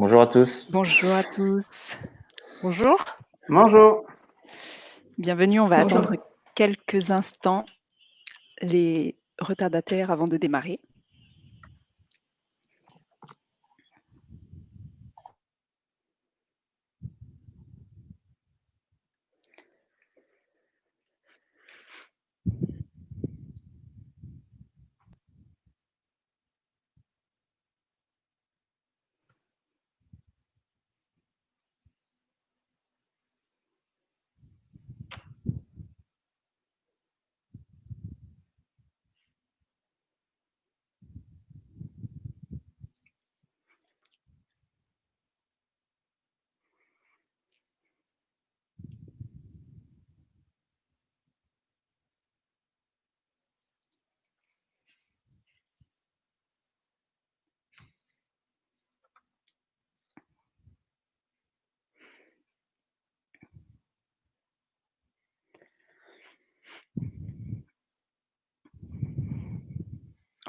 Bonjour à tous. Bonjour à tous. Bonjour. Bonjour. Bienvenue, on va Bonjour. attendre quelques instants les retardataires avant de démarrer.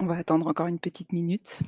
On va attendre encore une petite minute.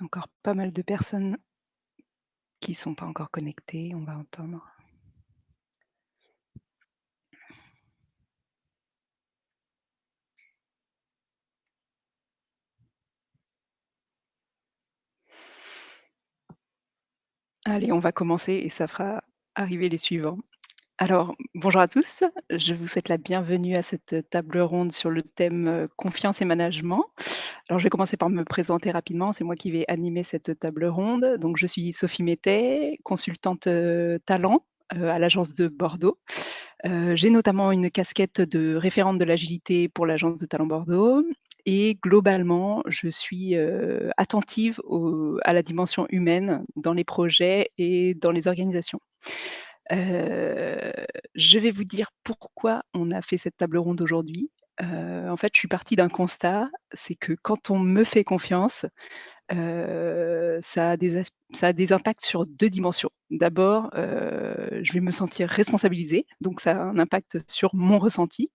Encore pas mal de personnes qui sont pas encore connectées, on va entendre. Allez, on va commencer et ça fera arriver les suivants. Alors, bonjour à tous, je vous souhaite la bienvenue à cette table ronde sur le thème euh, confiance et management. Alors, je vais commencer par me présenter rapidement, c'est moi qui vais animer cette table ronde. Donc, je suis Sophie Métet, consultante euh, talent euh, à l'agence de Bordeaux. Euh, J'ai notamment une casquette de référente de l'agilité pour l'agence de talent Bordeaux et globalement, je suis euh, attentive à la dimension humaine dans les projets et dans les organisations. Je vais vous dire pourquoi on a fait cette table ronde aujourd'hui. En fait, je suis partie d'un constat, c'est que quand on me fait confiance, ça a des impacts sur 2 dimensions. D'abord, je vais me sentir responsabilisée, donc ça a un impact sur mon ressenti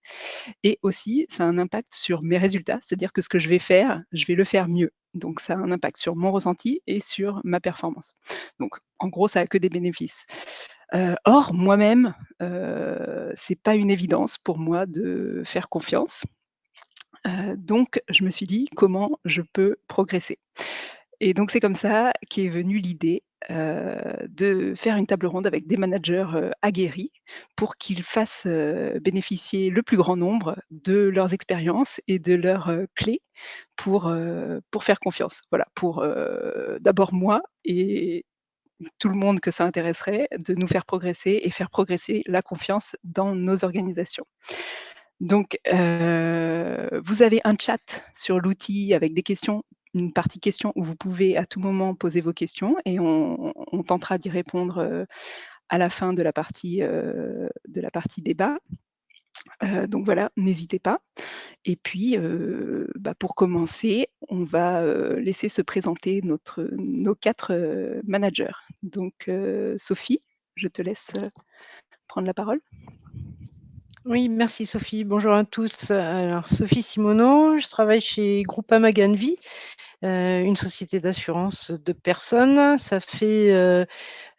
et aussi ça a un impact sur mes résultats. C'est-à-dire que ce que je vais faire, je vais le faire mieux. Donc ça a un impact sur mon ressenti et sur ma performance. Donc en gros, ça a que des bénéfices. Or moi-même, heu, c'est pas une évidence pour moi de faire confiance. Donc je me suis dit: «Comment je peux progresser?» et donc c'est comme ça qu'est venue l'idée, de faire une table ronde avec des managers, aguerris pour qu'ils fassent, bénéficier le plus grand nombre de leurs expériences et de leurs, clés pour, pour faire confiance. Voilà, pour, d'abord moi et tout le monde que ça intéresserait, de nous faire progresser et faire progresser la confiance dans nos organisations. Donc, heu, vous avez un chat sur l'outil avec des questions, une partie questions où vous pouvez à tout moment poser vos questions et on tentera d'y répondre, heu, à la fin de la partie, heu, de la partie débat. Heu, donc voilà, n'hésitez pas et puis, heu, bah, pour commencer, on va, heu, laisser se présenter nos 4 heu, managers. Donc, Sophie, je te laisse, prendre la parole. Oui, merci Sophie. Bonjour à tous. Alors Sophie Simoneau, je travaille chez Groupama Ganvi. Heu, une société d'assurance de personnes. Ça fait, heu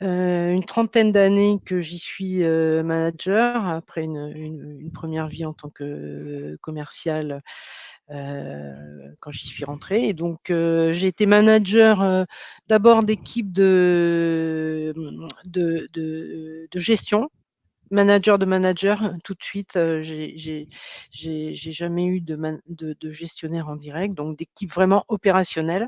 heu, une trentaine d'années que j'y suis, manager après une 1re vie en tant que commerciale, heu, quand j'y suis rentrée et donc j'ai été manager, d'abord d'équipe de gestion, manager de manager tout de suite, heu, j'ai jamais eu de man gestionnaire en direct, donc d'équipe vraiment opérationnelle.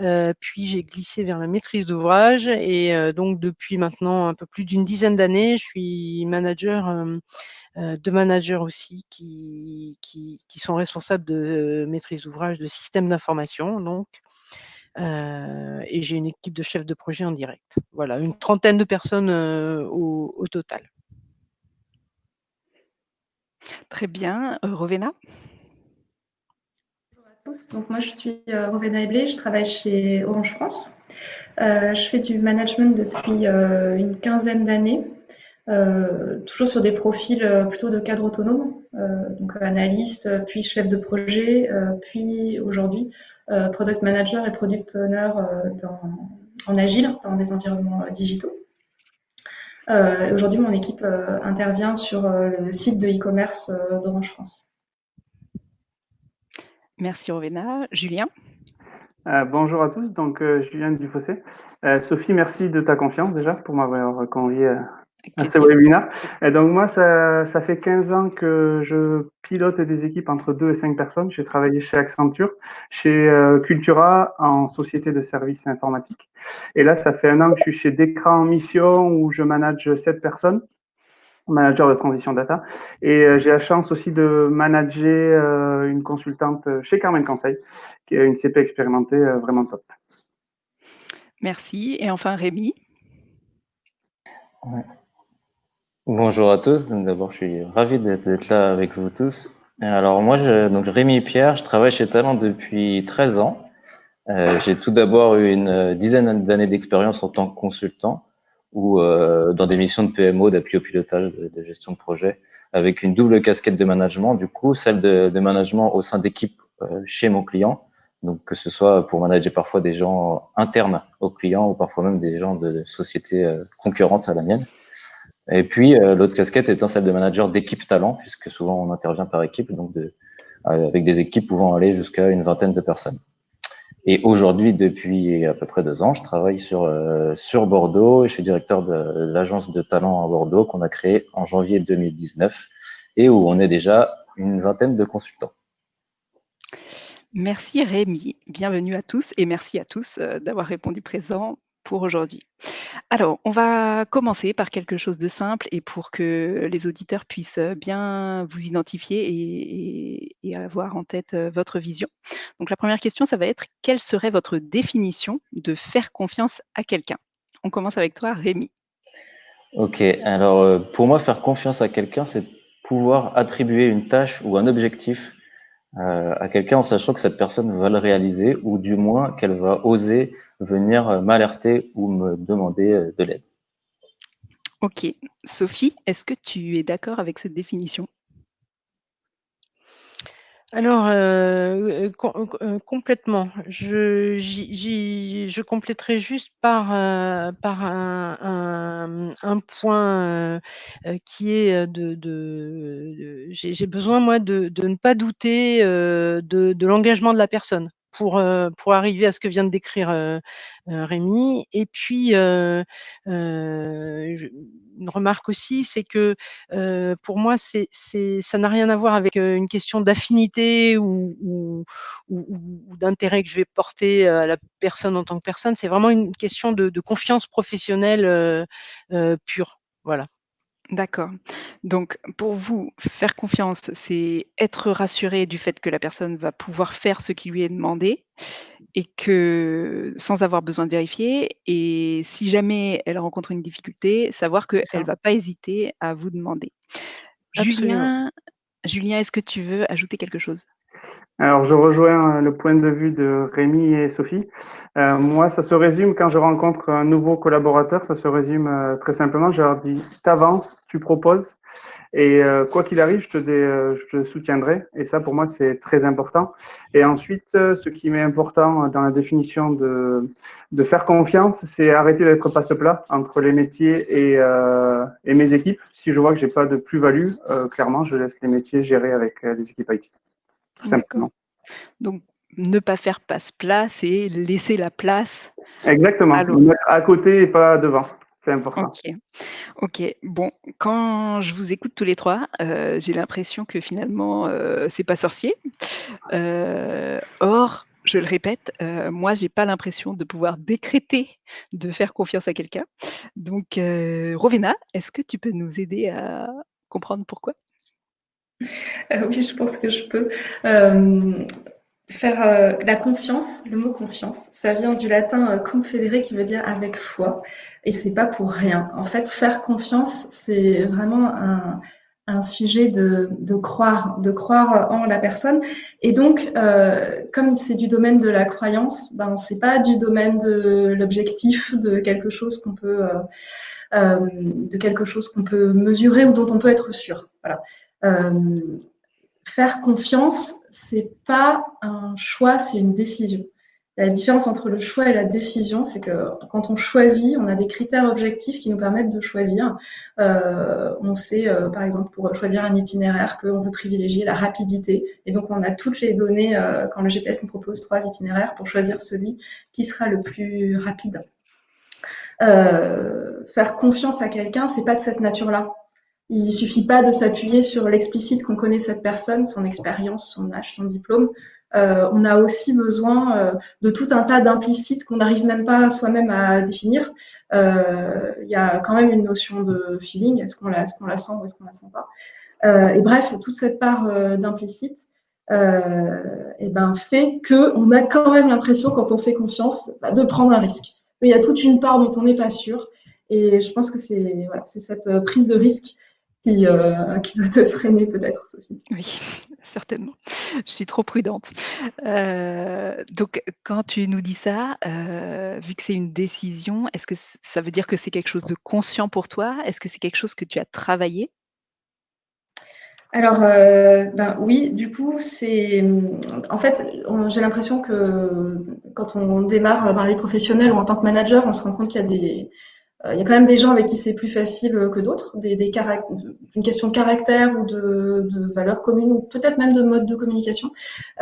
Heu, puis j'ai glissé vers la maîtrise d'ouvrage et donc depuis maintenant un peu plus d'une dizaine d'années, je suis manager, de managers aussi qui sont responsables de maîtrise d'ouvrage de systèmes d'information donc, et j'ai une équipe de chefs de projet en direct. Voilà, une trentaine de personnes, au total. Très bien, heu, Rovena? Bonjour à tous, donc moi je suis, heu, Rovena Eblé, je travaille chez Orange France. Heu, je fais du management depuis, une quinzaine d'années, toujours sur des profils, plutôt de cadre autonome, donc analyste, puis chef de projet, puis aujourd'hui, product manager et product owner, en agile, dans des environnements, digitaux. Heu, aujourd'hui mon équipe, heu, intervient sur, heu, le site de e-commerce, d'Orange France. Merci Rovena. Julien? Bonjour à tous, donc Julien Dufossé. Sophie, merci de ta confiance déjà pour m'avoir convié ce plaisir. webinaire et donc moi ça ça fait 15 ans que je pilote des équipes entre 2 et 5 personnes. J'ai travaillé chez Accenture, chez, heu, Cultura en société de services informatiques et là ça fait 1 an que je suis chez Dekra en mission où je manage 7 personnes, manager de transition data et heu, j'ai la chance aussi de manager, heu, une consultante chez Carmen Conseil, qui est une CP expérimentée, vraiment top. Merci et enfin Rémi? Ouais. Bonjour à tous, donc d'abord je suis ravi d'être là avec vous tous. Alors moi je donc Rémi Pierre, je travaille chez Talent depuis 13 ans. Heu, j'ai tout d'abord eu une dizaine d'années d'expérience en tant que consultant ou heu, dans des missions de PMO, d'appui au pilotage, de gestion de projet, avec une double casquette de management, du coup, celle de management au sein d'équipes, chez mon client, donc que ce soit pour manager parfois des gens internes au client ou parfois même des gens de sociétés, concurrentes à la mienne et puis, heu, l'autre casquette étant celle de manager d'équipe talent, puisque souvent on intervient par équipe, donc de avec des équipes pouvant aller jusqu'à une vingtaine de personnes et aujourd'hui, depuis à peu près 2 ans, je travaille sur, heu, sur Bordeaux et je suis directeur de l'agence de talent à Bordeaux qu'on a créée en janvier 2019 et où on est déjà une vingtaine de consultants. Merci Rémi, bienvenue à tous et merci à tous, d'avoir répondu présent pour aujourd'hui. Alors, on va commencer par quelque chose de simple et pour que les auditeurs puissent, heu, bien vous identifier et et avoir en tête, heu, votre vision. Donc la 1re question, ça va être: quelle serait votre définition de faire confiance à quelqu'un? On commence avec toi Rémi. OK, alors, heu, pour moi, faire confiance à quelqu'un, c'est pouvoir attribuer une tâche ou un objectif, à quelqu'un en sachant que cette personne va le réaliser ou du moins qu'elle va oser venir, m'alerter ou me demander, heu, de l'aide. OK. Sophie, est-ce que tu es d'accord avec cette définition? Alors, heu, com heu, complètement. Je j'y j'y je compléterai juste par, par un un, point, qui est, de de j'ai besoin moi de de ne pas douter, de de l'engagement de la personne pour, pour arriver à ce que vient de décrire, Rémi et puis, une remarque aussi, c'est que, pour moi, ça n'a rien à voir avec, une question d'affinité ou ou d'intérêt que je vais porter à la personne en tant que personne. C'est vraiment une question de de confiance professionnelle, pure. Voilà. D'accord. Donc pour vous, faire confiance, c'est être rassuré du fait que la personne va pouvoir faire ce qui lui est demandé et que sans avoir besoin de vérifier et si jamais elle rencontre une difficulté, savoir C'est qu'elle ça. va pas hésiter à vous demander. Absolument. Julien Julien, est-ce que tu veux ajouter quelque chose? Alors, je rejoins le point de vue de Rémi et Sophie. Euh, moi, ça se résume quand je rencontre un nouveau collaborateur, ça se résume euh, très simplement. Je leur dis, t'avances, tu proposes, et euh, quoi qu'il arrive, je te, soutiendrai. Et ça, pour moi, c'est très important. Et ensuite, ce qui m'est important dans la définition de, faire confiance, c'est arrêter d'être passe-plat entre les métiers et, et mes équipes. Si je vois que j'ai pas de plus-value, clairement, je laisse les métiers gérer avec les équipes IT tout simplement. Donc, ne pas faire passe-plat, c'est laisser la place. Exactement, à côté et pas devant. C'est important. Ok, ok. Bon, quand je vous écoute tous les trois, euh, j'ai l'impression que finalement, euh, c'est pas sorcier. Euh, or, je le répète, moi, j'ai pas l'impression de pouvoir décréter de faire confiance à quelqu'un. Donc, Rovena, est-ce que tu peux nous aider à comprendre pourquoi? euh, oui, je pense que je peux. Euh, faire euh, la confiance, le mot confiance, ça vient du latin confédéré qui veut dire avec foi, et c'est pas pour rien. En fait, faire confiance, c'est vraiment un, sujet de, de, croire, de croire en la personne. Et donc, comme c'est du domaine de la croyance, ben c'est pas du domaine de l'objectif, de quelque chose qu'on peut, de quelque chose qu'on peut mesurer ou dont on peut être sûr. Voilà. Euh, faire confiance, c'est pas un choix, c'est une décision. La différence entre le choix et la décision, c'est que quand on choisit, on a des critères objectifs qui nous permettent de choisir. Euh, on sait, euh, par exemple, pour choisir un itinéraire, qu'on veut privilégier la rapidité. Et donc, on a toutes les données, quand le GPS nous propose trois itinéraires, pour choisir celui qui sera le plus rapide. faire confiance à quelqu'un, c'est pas de cette nature-là. Il suffit pas de s'appuyer sur l'explicite qu'on connaît cette personne, son expérience, son âge, son diplôme. Euh, on a aussi besoin euh, de tout un tas d'implicites qu'on n'arrive même pas soi-même à définir. Euh, il y a quand même une notion de feeling, est-ce qu'on la, est qu'on la sent ou est-ce qu'on la sent pas. et bref, toute cette part d'implicite et ben, fait qu'on a quand même l'impression, quand on fait confiance, bah, de prendre un risque. Il y a toute une part dont on n'est pas sûr. Et je pense que c'est voilà, cette prise de risque euh, qui, doit te freiner peut-être, Sophie. Oui, certainement. Je suis trop prudente. Euh, donc, quand tu nous dis ça, euh, vu que c'est une décision, est-ce que ça veut dire que c'est quelque chose de conscient pour toi? Est-ce que c'est quelque chose que tu as travaillé? Alors, ben oui, du coup, c'est. En fait, j'ai l'impression que quand on démarre dans les professionnels ou en tant que manager, on se rend compte qu'il y a des, il y a quand même des gens avec qui c'est plus facile que d'autres, des, des une question de caractère ou de, de valeurs communes ou peut-être même de mode de communication.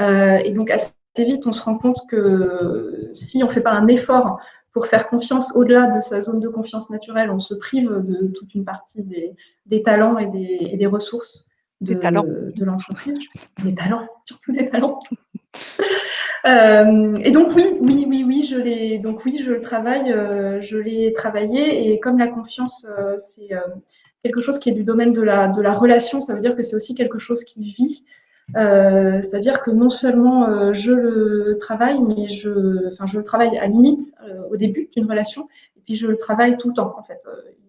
Euh, et donc assez vite, on se rend compte que si on ne fait pas un effort pour faire confiance au-delà de sa zone de confiance naturelle, on se prive de toute une partie des, des talents et des, et des ressources de, de l'entreprise. Des talents, surtout des talents. Euh, et donc oui, oui, oui, oui, je l'ai. Donc oui, je le travaille, euh, je l'ai travaillé. Et comme la confiance, euh, c'est quelque chose qui est du domaine de la de la relation, ça veut dire que c'est aussi quelque chose qui vit. C'est-à-dire que non seulement je le travaille, mais je, enfin, je le travaille à limite au début d'une relation, et puis je le travaille tout le temps. En fait,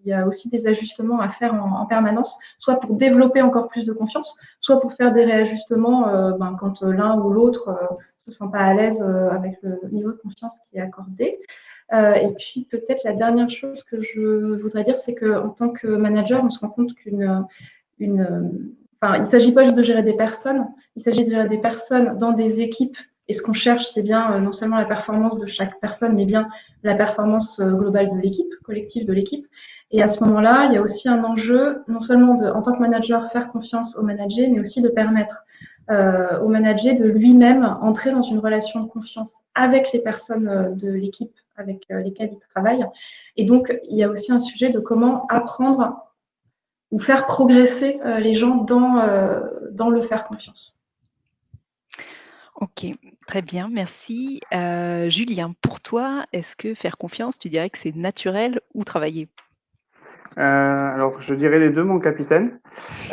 il y a aussi des ajustements à faire en, en permanence, soit pour développer encore plus de confiance, soit pour faire des réajustements ben, quand l'un ou l'autre ne sont pas à l'aise euh, avec le niveau de confiance qui est accordé. Euh, et puis peut-être la dernière chose que je voudrais dire, c'est qu'en tant que manager, on se rend compte qu'une une, enfin, il ne s'agit pas juste de gérer des personnes, il s'agit de gérer des personnes dans des équipes. Et ce qu'on cherche, c'est bien euh, non seulement la performance de chaque personne, mais bien la performance globale de l'équipe, collective de l'équipe. Et à ce moment-là, il y a aussi un enjeu, non seulement de, en tant que manager, faire confiance au manager, mais aussi de permettre euh, au manager de lui-même entrer dans une relation de confiance avec les personnes euh, de l'équipe avec euh, lesquelles il travaille. Et donc, il y a aussi un sujet de comment apprendre ou faire progresser les gens dans, dans le faire confiance. Ok, très bien, merci. Julien, pour toi, est-ce que faire confiance, tu dirais que c'est naturel ou travailler? Alors, je dirais les deux, mon capitaine.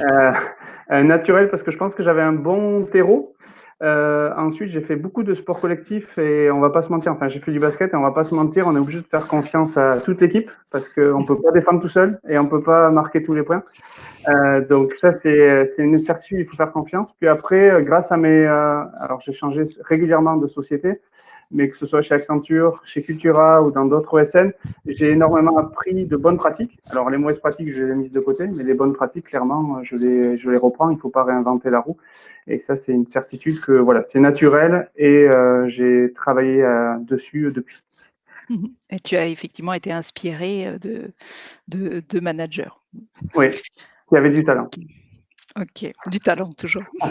naturel parce que je pense que j'avais un bon terreau. Euh, ensuite, j'ai fait beaucoup de sport collectif et on va pas se mentir. Enfin, j'ai fait du basket et on va pas se mentir. On est obligé de faire confiance à toute l'équipe parce qu'on peut pas défendre tout seul et on peut pas marquer tous les points. Euh, donc ça, c'est une certitude. Il faut faire confiance. Puis après, euh, grâce à mes, euh, alors j'ai changé régulièrement de société mais que ce soit chez Accenture, chez Cultura ou dans d'autres OSN, j'ai énormément appris de bonnes pratiques. Alors, les mauvaises pratiques, je les ai mises de côté, mais les bonnes pratiques, clairement, je les, je les reprends. Il ne faut pas réinventer la roue. Et ça, c'est une certitude que voilà, c'est naturel et euh, j'ai travaillé euh, dessus depuis. Et tu as effectivement été inspiré euh, de, de, de managers. Oui, qui avait du talent. Ok, du talent toujours.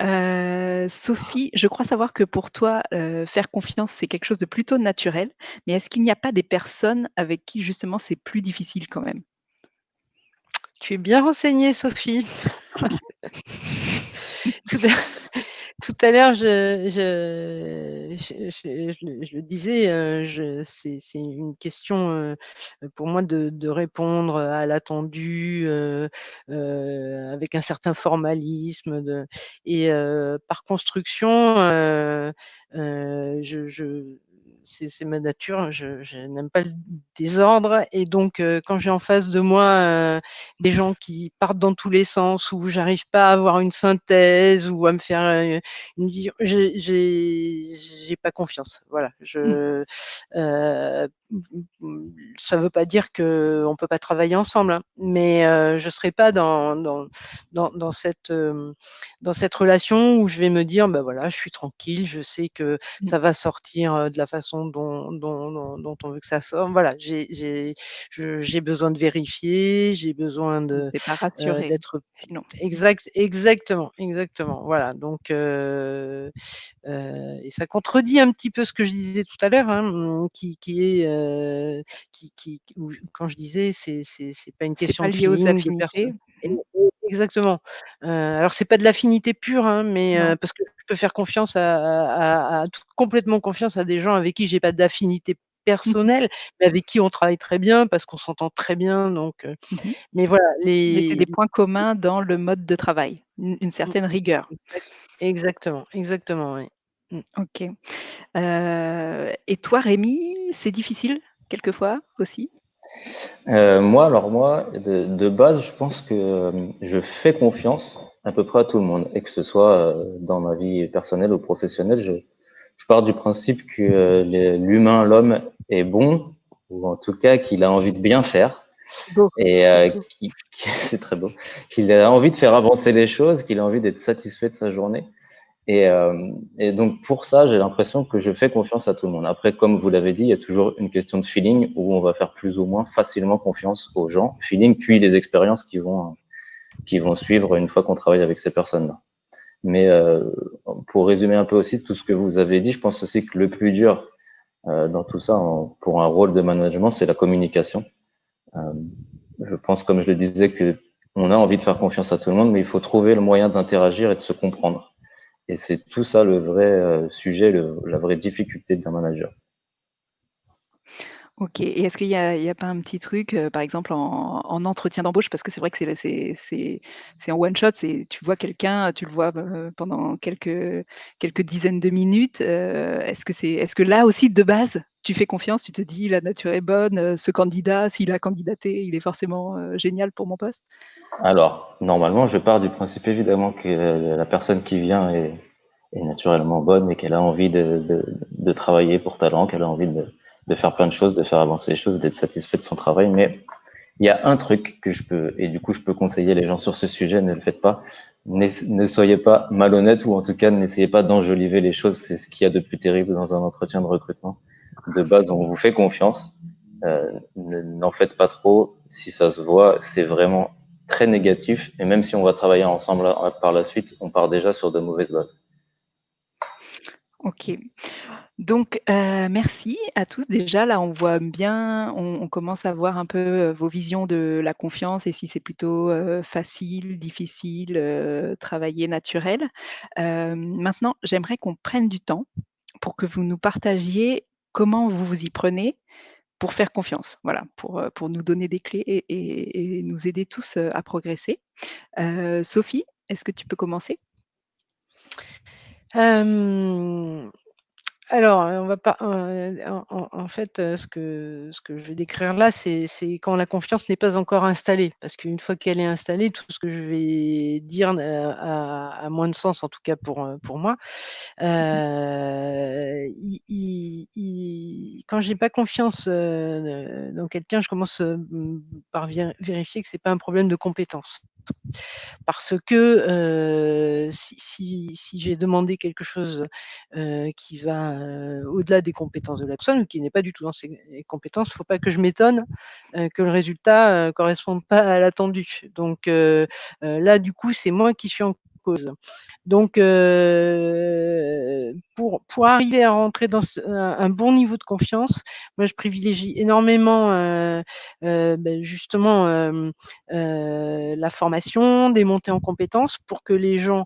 Euh, Sophie, je crois savoir que pour toi, euh, faire confiance, c'est quelque chose de plutôt naturel, mais est-ce qu'il n'y a pas des personnes avec qui justement c'est plus difficile quand même? Tu es bien renseignée, Sophie. Tout à l'heure, je, je, je, le disais, euh, c'est une question euh, pour moi de, répondre à l'attendu euh, avec un certain formalisme. Et par construction, je, c'est ma nature, je, n'aime pas le désordre. Et donc, euh, quand j'ai en face de moi euh, des gens qui partent dans tous les sens, où j'arrive pas à avoir une synthèse ou à me faire euh, une vision, j'ai pas confiance. Voilà. Je, mmh. ça veut pas dire qu'on peut pas travailler ensemble, hein, mais je serai pas dans, dans, dans, dans cette, dans cette relation où je vais me dire, ben voilà, je suis tranquille, je sais que mmh. ça va sortir de la façon dont, dont, on veut que ça sorte. Voilà, j'ai besoin de vérifier, j'ai besoin de euh, d'être sinon. Exact, exactement, exactement. Voilà, donc euh, euh, et ça contredit un petit peu ce que je disais tout à l'heure, hein, qui, qui, est qui, qui quand je disais c'est c'est pas une question pas lié aux affinités. Exactement. Euh, alors c'est pas de l'affinité pure, hein, mais euh, parce que je peux faire confiance à, complètement confiance à des gens avec qui j'ai pas d'affinité mmh personnelle, mais avec qui on travaille très bien parce qu'on s'entend très bien. Donc, euh, mmh mais voilà, les des points communs dans le mode de travail, une, mmh. certaine rigueur. Exactement, exactement, oui. Ok. et toi, Rémi, c'est difficile quelquefois aussi? Euh, moi, alors moi, de, de, base, je pense que euh, je fais confiance à peu près à tout le monde, et que ce soit euh, dans ma vie personnelle ou professionnelle, je, je pars du principe que l'humain, l'homme est bon, ou en tout cas qu'il a envie de bien faire, beau, et c'est très beau, qu'il a envie de faire avancer les choses, qu'il a envie d'être satisfait de sa journée. Et, euh, et, donc pour ça, j'ai l'impression que je fais confiance à tout le monde. Après, comme vous l'avez dit, il y a toujours une question de feeling où on va faire plus ou moins facilement confiance aux gens. Feeling puis les expériences qui vont qui vont suivre une fois qu'on travaille avec ces personnes-là. Mais euh, pour résumer un peu aussi tout ce que vous avez dit, je pense aussi que le plus dur euh, dans tout ça, pour un rôle de management, c'est la communication. Je pense, comme je le disais, que on a envie de faire confiance à tout le monde, mais il faut trouver le moyen d'interagir et de se comprendre. Et c'est tout ça le vrai euh, sujet, la vraie difficulté d'un manager. Ok, et est-ce qu'il n'y a, pas un petit truc, euh, par exemple en, entretien d'embauche, parce que c'est vrai que c'est en one shot, tu vois quelqu'un, tu le vois euh, pendant quelques, dizaines de minutes. est-ce que c'est, est-ce que là aussi de base, tu fais confiance, tu te dis la nature est bonne, ce candidat, s'il a candidaté, il est forcément génial pour mon poste? Alors, normalement, je pars du principe évidemment que la personne qui vient est, naturellement bonne et qu'elle a envie de, travailler pour talent, qu'elle a envie de, faire plein de choses, de faire avancer les choses, d'être satisfait de son travail. Mais il y a un truc que je peux, et du coup, je peux conseiller les gens sur ce sujet, ne le faites pas. Ne, soyez pas malhonnête ou en tout cas, n'essayez pas d'enjoliver les choses. C'est ce qu'il y a de plus terrible dans un entretien de recrutement. De base, on vous fait confiance. Euh, n'en faites pas trop. Si ça se voit, c'est vraiment très négatif. Et même si on va travailler ensemble par la suite, on part déjà sur de mauvaises bases. Ok. Donc, euh, merci à tous. Déjà, là, on voit bien, on, commence à voir un peu euh, vos visions de la confiance et si c'est plutôt euh, facile, difficile, travailler naturel. maintenant, j'aimerais qu'on prenne du temps pour que vous nous partagiez comment vous vous y prenez pour faire confiance, voilà, pour, pour nous donner des clés et, nous aider tous à progresser. Sophie, est-ce que tu peux commencer? Alors, on va pas, en fait, ce que ce que je vais décrire là, c'est quand la confiance n'est pas encore installée. Parce qu'une fois qu'elle est installée, tout ce que je vais dire a moins de sens, en tout cas pour, pour moi. Mmh quand j'ai pas confiance, dans quelqu'un, je commence, par vérifier que c'est pas un problème de compétence. Parce que, si j'ai demandé quelque chose, qui va, au-delà des compétences de la personne ou qui n'est pas du tout dans ses compétences, il ne faut pas que je m'étonne, que le résultat, ne corresponde pas à l'attendu. Donc, là, du coup, c'est moi qui suis en Donc, pour, pour arriver à rentrer dans un, bon niveau de confiance, moi, je privilégie énormément ben, justement la formation, des montées en compétences pour que les gens,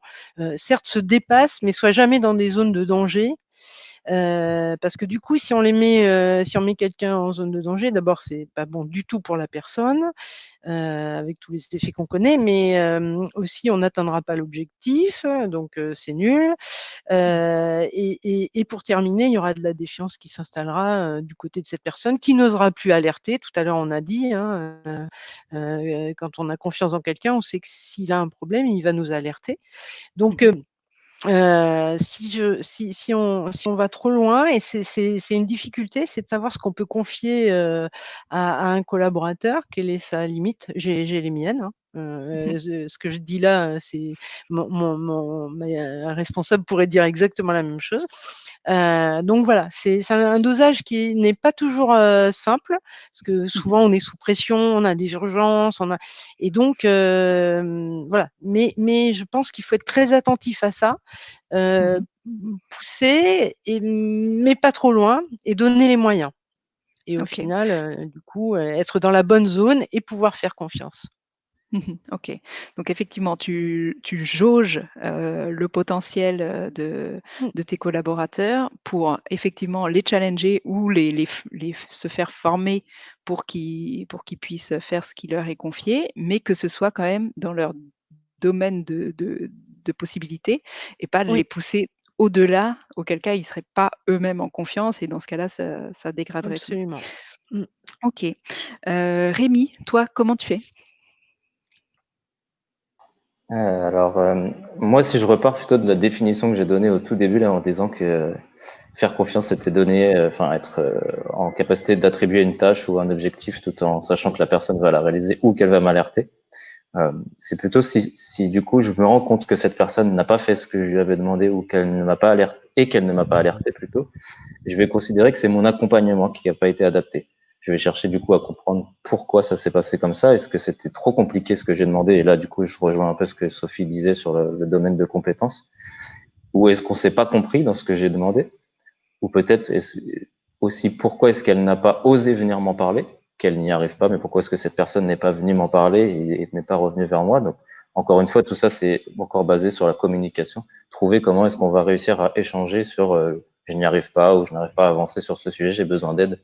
certes, se dépassent, mais soient jamais dans des zones de danger parce que du coup, si on les met, si on met quelqu'un en zone de danger, d'abord, c'est pas bon du tout pour la personne, avec tous les effets qu'on connaît, mais aussi on n'atteindra pas l'objectif, donc c'est nul. Et, et, pour terminer, il y aura de la défiance qui s'installera du côté de cette personne, qui n'osera plus alerter. Tout à l'heure, on a dit, hein, quand on a confiance en quelqu'un, on sait que s'il a un problème, il va nous alerter. Donc mmh si, je, si, si, on, si on va trop loin, et c'est une difficulté, c'est de savoir ce qu'on peut confier à, à, un collaborateur, quelle est sa limite? J'ai les miennes. Hein. Mmh ce que je dis là, c'est mon, mon, mon responsable pourrait dire exactement la même chose. donc voilà, c'est un dosage qui n'est pas toujours simple, parce que mmh souvent on est sous pression, on a des urgences, on a et donc voilà. Mais, mais je pense qu'il faut être très attentif à ça, mmh pousser, et, mais pas trop loin, et donner les moyens. Et au final, du coup, être dans la bonne zone et pouvoir faire confiance. Mmh OK. Donc effectivement, tu tu jauges, le potentiel, de mmh. de tes collaborateurs pour effectivement les challenger ou les les les se faire former pour qu'ils pour qu'ils puissent faire ce qui leur est confié, mais que ce soit quand même dans leur domaine de de de possibilités et pas les pousser au-delà, auquel cas ils ne seraient pas eux-mêmes en confiance et dans ce cas-là, ça ça dégraderait tout. Absolument. Mmh. OK. Rémi, toi, comment tu fais? Euh, alors, euh, moi, si je repars plutôt de la définition que j'ai donnée au tout début, là, en disant que faire confiance, c'était donner, euh, enfin, être en capacité d'attribuer une tâche ou un objectif tout en sachant que la personne va la réaliser ou qu'elle va m'alerter. c'est plutôt si, si, du coup, je me rends compte que cette personne n'a pas fait ce que je lui avais demandé ou qu'elle ne m'a pas alerté et qu'elle ne m'a pas alerté plutôt, je vais considérer que c'est mon accompagnement qui n'a pas été adapté je vais chercher du coup à comprendre pourquoi ça s'est passé comme ça. Est-ce que c'était trop compliqué ce que j'ai demandé? Et là, du coup, je rejoins un peu ce que Sophie disait sur le, domaine de compétences. Ou est-ce qu'on s'est pas compris dans ce que j'ai demandé? Ou peut-être aussi pourquoi est-ce qu'elle n'a pas osé venir m'en parler? Qu'elle n'y arrive pas, mais pourquoi est-ce que cette personne n'est pas venue m'en parler et, n'est pas revenue vers moi? Donc, encore une fois, tout ça, c'est encore basé sur la communication. Trouver comment est-ce qu'on va réussir à échanger sur euh, je n'y arrive pas ou je n'arrive pas à avancer sur ce sujet, j'ai besoin d'aide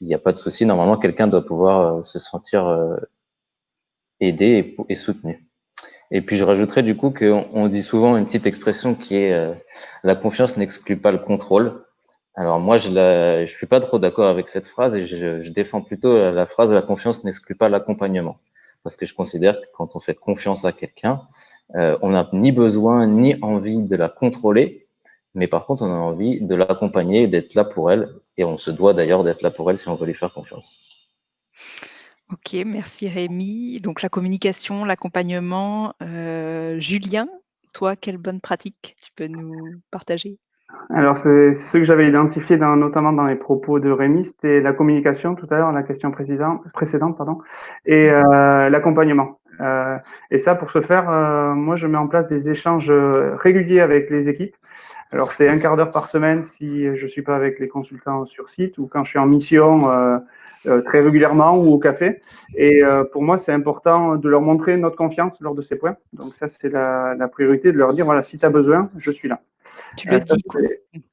il n'y a pas de souci. Normalement, quelqu'un doit pouvoir euh, se sentir euh, aidé et, soutenu. Et puis je rajouterais du coup qu'on on dit souvent une petite expression qui est euh, la confiance n'exclut pas le contrôle. Alors moi, je ne suis pas trop d'accord avec cette phrase et je, je, défends plutôt la phrase la confiance n'exclut pas l'accompagnement. Parce que je considère que quand on fait confiance à quelqu'un, on n'a ni besoin ni envie de la contrôler, mais par contre, on a envie de l'accompagner, d'être là pour elle et on se doit d'ailleurs d'être là pour elle si on veut lui faire confiance. Ok, merci Rémi. Donc la communication, l'accompagnement. Euh, Julien, toi, quelle bonne pratique tu peux nous partager? Alors, c'est ce que j'avais identifié dans, notamment dans les propos de Rémi, c'était la communication tout à l'heure, la question précédente, précédente pardon, et euh, l'accompagnement. et ça, pour ce faire, moi, je mets en place des échanges réguliers avec les équipes. Alors, c'est un quart d'heure par semaine si je ne suis pas avec les consultants sur site ou quand je suis en mission euh, euh, très régulièrement ou au café. Et euh, pour moi, c'est important de leur montrer notre confiance lors de ces points. Donc, ça, c'est la, la, priorité de leur dire voilà, si tu as besoin, je suis là. Tu le dis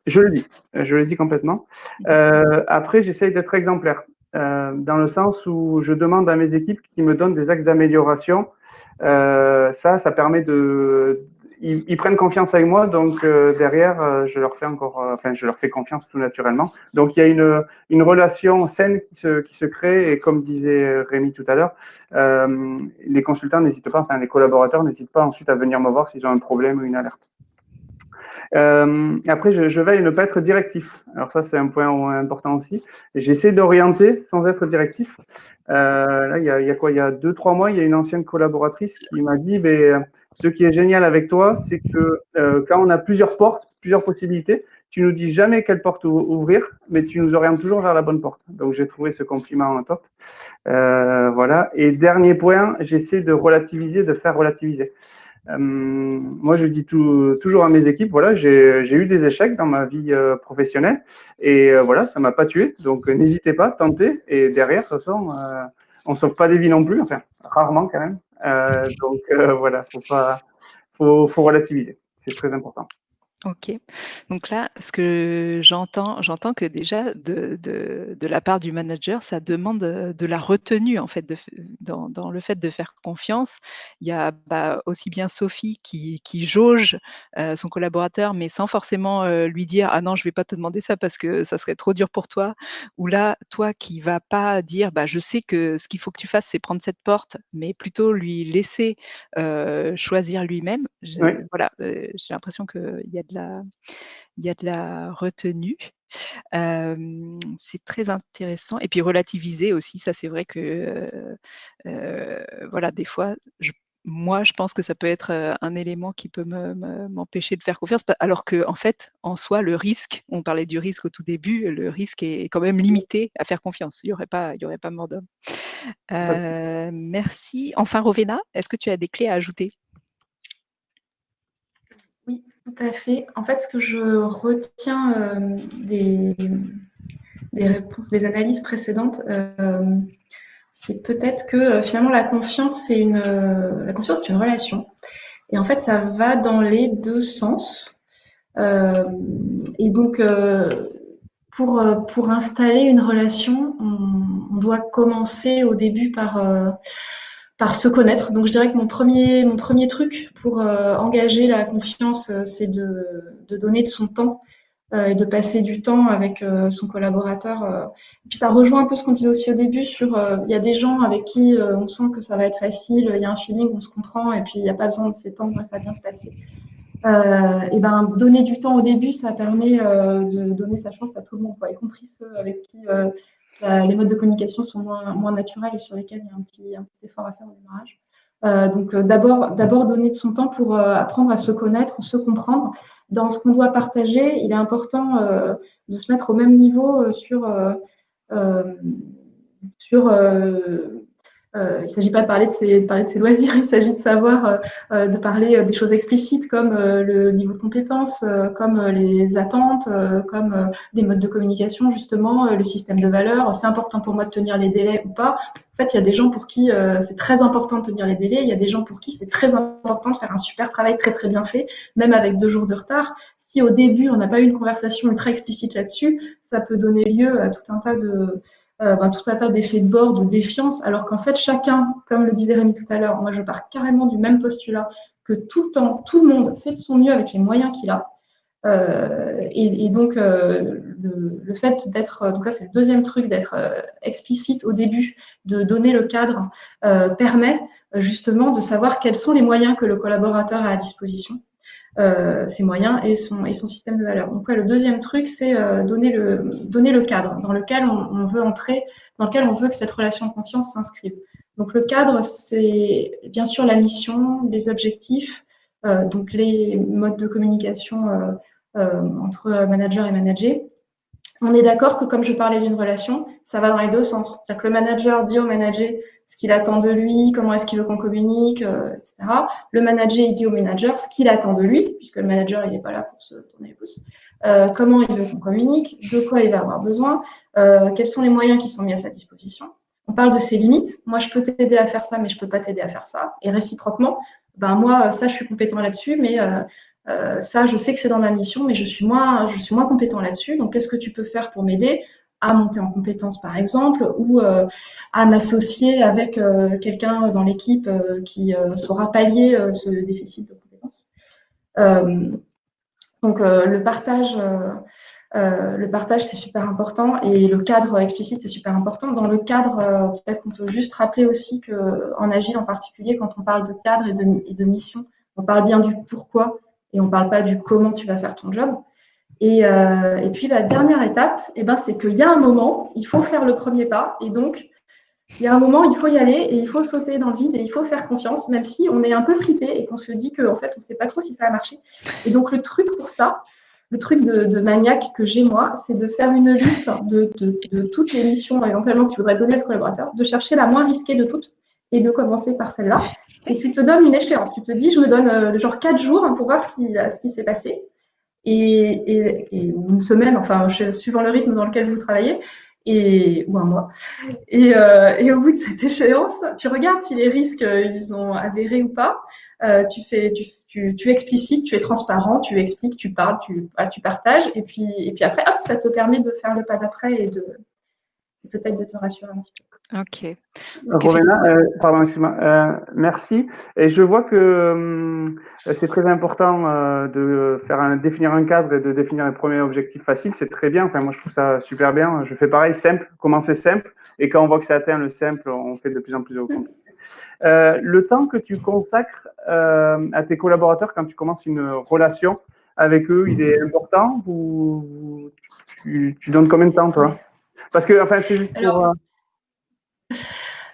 Je le dis, je le dis complètement. après, j'essaye d'être exemplaire. dans le sens où je demande à mes équipes qui me donnent des axes d'amélioration. ça, ça permet de, ils, prennent confiance avec moi, donc euh, derrière, euh, je leur fais encore, euh, enfin, je leur fais confiance tout naturellement. Donc il y a une, une relation saine qui se, qui se crée, et comme disait Rémi tout à l'heure, les consultants n'hésitent pas, enfin les collaborateurs n'hésitent pas ensuite à venir me voir s'ils ont un problème ou une alerte. Euh, après, je, je, veille à ne pas être directif. Alors ça, c'est un point important aussi. J'essaie d'orienter sans être directif. Euh, là, il y, a, il y, a, quoi? Il y a deux, trois mois, il y a une ancienne collaboratrice qui m'a dit, ben, ce qui est génial avec toi, c'est que euh, quand on a plusieurs portes, plusieurs possibilités, tu nous dis jamais quelle porte ouvrir, mais tu nous orientes toujours vers la bonne porte. Donc j'ai trouvé ce compliment en top. Voilà. Et dernier point, j'essaie de relativiser, de faire relativiser. Euh, moi, je dis tout, toujours à mes équipes, voilà, j'ai eu des échecs dans ma vie euh, professionnelle et euh, voilà, ça m'a pas tué. Donc, n'hésitez pas, tentez. Et derrière, de toute façon, on sauve pas des vies non plus, enfin, rarement quand même. donc, voilà, faut pas, faut, faut relativiser. C'est très important. Ok. Donc là, ce que j'entends, j'entends que déjà de, de, de, la part du manager, ça demande de la retenue en fait de, dans, dans, le fait de faire confiance. Il y a bah, aussi bien Sophie qui, qui jauge euh, son collaborateur, mais sans forcément euh, lui dire ah non je vais pas te demander ça parce que ça serait trop dur pour toi. Ou là, toi qui vas pas dire bah je sais que ce qu'il faut que tu fasses c'est prendre cette porte, mais plutôt lui laisser euh, choisir lui-même. Voilà, euh, j'ai l'impression qu'il y a de il y a de la retenue. c'est très intéressant. Et puis relativiser aussi, ça c'est vrai que voilà, des fois, moi je pense que ça peut être un élément qui peut m'empêcher de faire confiance, alors que en fait, en soi, le risque, on parlait du risque au tout début, le risque est quand même limité à faire confiance. Il n'y aurait pas, il y aurait pas mort d'homme. merci. Enfin, Rovena, est-ce que tu as des clés à ajouter? Tout à fait. En fait, ce que je retiens euh, des, réponses, des analyses précédentes, euh, c'est peut-être que euh, finalement la confiance, c'est une, la confiance, c'est relation. Et en fait, ça va dans les deux sens. et donc, pour, installer une relation, on, on, doit commencer au début par par se connaître. Donc je dirais que mon premier, mon premier truc pour euh, engager la confiance, euh, c'est de, de, donner de son temps euh, et de passer du temps avec son collaborateur. Et puis ça rejoint un peu ce qu'on disait aussi au début sur il y a des gens avec qui on sent que ça va être facile, il y a un feeling, on se comprend et puis il n'y a pas besoin de s'étendre, ça va bien se passer. et ben donner du temps au début, ça permet de donner sa chance à tout le monde, y compris ceux avec qui les modes de communication sont moins, moins naturels et sur lesquels il y a un petit, un petit effort à faire au démarrage. Euh, donc euh, d'abord donner de son temps pour euh, apprendre à se connaître, se comprendre. Dans ce qu'on doit partager, il est important euh, de se mettre au même niveau sur, sur euh, il ne s'agit pas de parler de ses, loisirs, il s'agit de savoir, euh, euh, de parler des choses explicites comme le niveau de compétence, comme les attentes, comme les modes de communication, justement, le système de valeurs. C'est important pour moi de tenir les délais ou pas. En fait, il y a des gens pour qui c'est très important de tenir les délais, il y a des gens pour qui c'est très important de faire un super travail très très bien fait, même avec deux jours de retard. Si au début on n'a pas eu une conversation très explicite là-dessus, ça peut donner lieu à tout un tas de euh, ben, tout un tas d'effets de bord, de défiance, alors qu'en fait, chacun, comme le disait Rémi tout à l'heure, moi je pars carrément du même postulat, que tout le temps, tout le monde fait de son mieux avec les moyens qu'il a. Euh, et, donc, euh, le, fait d'être, donc ça c'est le deuxième truc, d'être explicite au début, de donner le cadre, permet justement de savoir quels sont les moyens que le collaborateur a à disposition euh, ses moyens et son, et son système de valeur. Donc le deuxième truc, c'est euh, donner, le, donner le cadre dans lequel on, veut entrer, dans lequel on veut que cette relation de confiance s'inscrive. Donc le cadre, c'est bien sûr la mission, les objectifs, euh, donc les modes de communication entre manager et manager. On est d'accord que comme je parlais d'une relation, ça va dans les deux sens. C'est-à-dire que le manager dit au manager ce qu'il attend de lui, comment est-ce qu'il veut qu'on communique, euh, etc. Le manager, il dit au manager ce qu'il attend de lui, puisque le manager, il n'est pas là pour se tourner les pouces. Euh, comment il veut qu'on communique, de quoi il va avoir besoin, euh, quels sont les moyens qui sont mis à sa disposition. On parle de ses limites. Moi, je peux t'aider à faire ça, mais je ne peux pas t'aider à faire ça. Et réciproquement, ben moi, ça, je suis compétent là-dessus, mais euh, ça, je sais que c'est dans ma mission, mais je suis moins, je suis moins compétent là-dessus. Donc, qu'est-ce que tu peux faire pour m'aider à monter en compétence, par exemple, ou euh, à m'associer avec euh, quelqu'un dans l'équipe qui saura pallier ce déficit de compétences? donc, le partage, partage, c'est super important, et le cadre explicite, c'est super important. Dans le cadre, peut-être qu'on peut juste rappeler aussi qu'en Agile en particulier, quand on parle de cadre et de mission, on parle bien du pourquoi et on ne parle pas du comment tu vas faire ton job. Et, euh, puis la dernière étape, eh ben, c'est qu'il y a un moment, il faut faire le premier pas. Et donc, il y a un moment, il faut y aller et il faut sauter dans le vide et il faut faire confiance, même si on est un peu flippé et qu'on se dit qu'en fait, on ne sait pas trop si ça va marcher. Et donc, le truc pour ça, le truc de, maniaque que j'ai moi, c'est de faire une liste de, de, de, toutes les missions éventuellement que tu voudrais donner à ce collaborateur, de chercher la moins risquée de toutes et de commencer par celle-là. Et tu te donnes une échéance. Tu te dis, je me donne euh, genre quatre jours pour voir ce qui, ce qui s'est passé. Et, et, une semaine, enfin, suivant le rythme dans lequel vous travaillez, et, ou un mois. Et, euh, et, au bout de cette échéance, tu regardes si les risques, euh, ils ont avéré ou pas. Tu, fais, tu, tu, tu, explicites, tu es transparent, tu expliques, tu parles, tu, ah, tu partages. Et puis, et puis après, ça te permet de faire le pas d'après et de peut-être de te rassurer un petit peu. Ok. Rowena, euh, pardon, excuse-moi. Euh, merci. Et je vois que euh, c'est très important euh, de faire un, définir un cadre et de définir un premier objectif facile. C'est très bien. Enfin, moi, je trouve ça super bien. Je fais pareil, simple, commencer simple? Et quand on voit que ça atteint le simple, on fait de plus en plus au compliqué. le temps que tu consacres à tes collaborateurs quand tu commences une relation avec eux, il est important? Vous, tu, tu donnes combien de temps, toi? Parce que, enfin, c'est juste pour.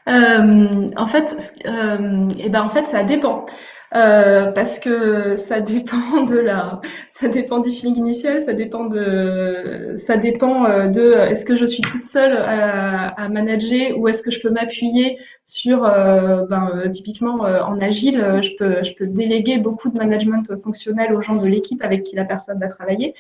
Euh, en fait, euh, et eh ben en fait, ça dépend. Euh, parce que ça dépend de la, ça dépend du feeling initial, ça dépend de, ça dépend euh, de, est-ce que je suis toute seule à, manager ou est-ce que je peux m'appuyer sur, euh, ben, typiquement en agile, je peux, je peux déléguer beaucoup de management fonctionnel aux gens de l'équipe avec qui la personne va travailler.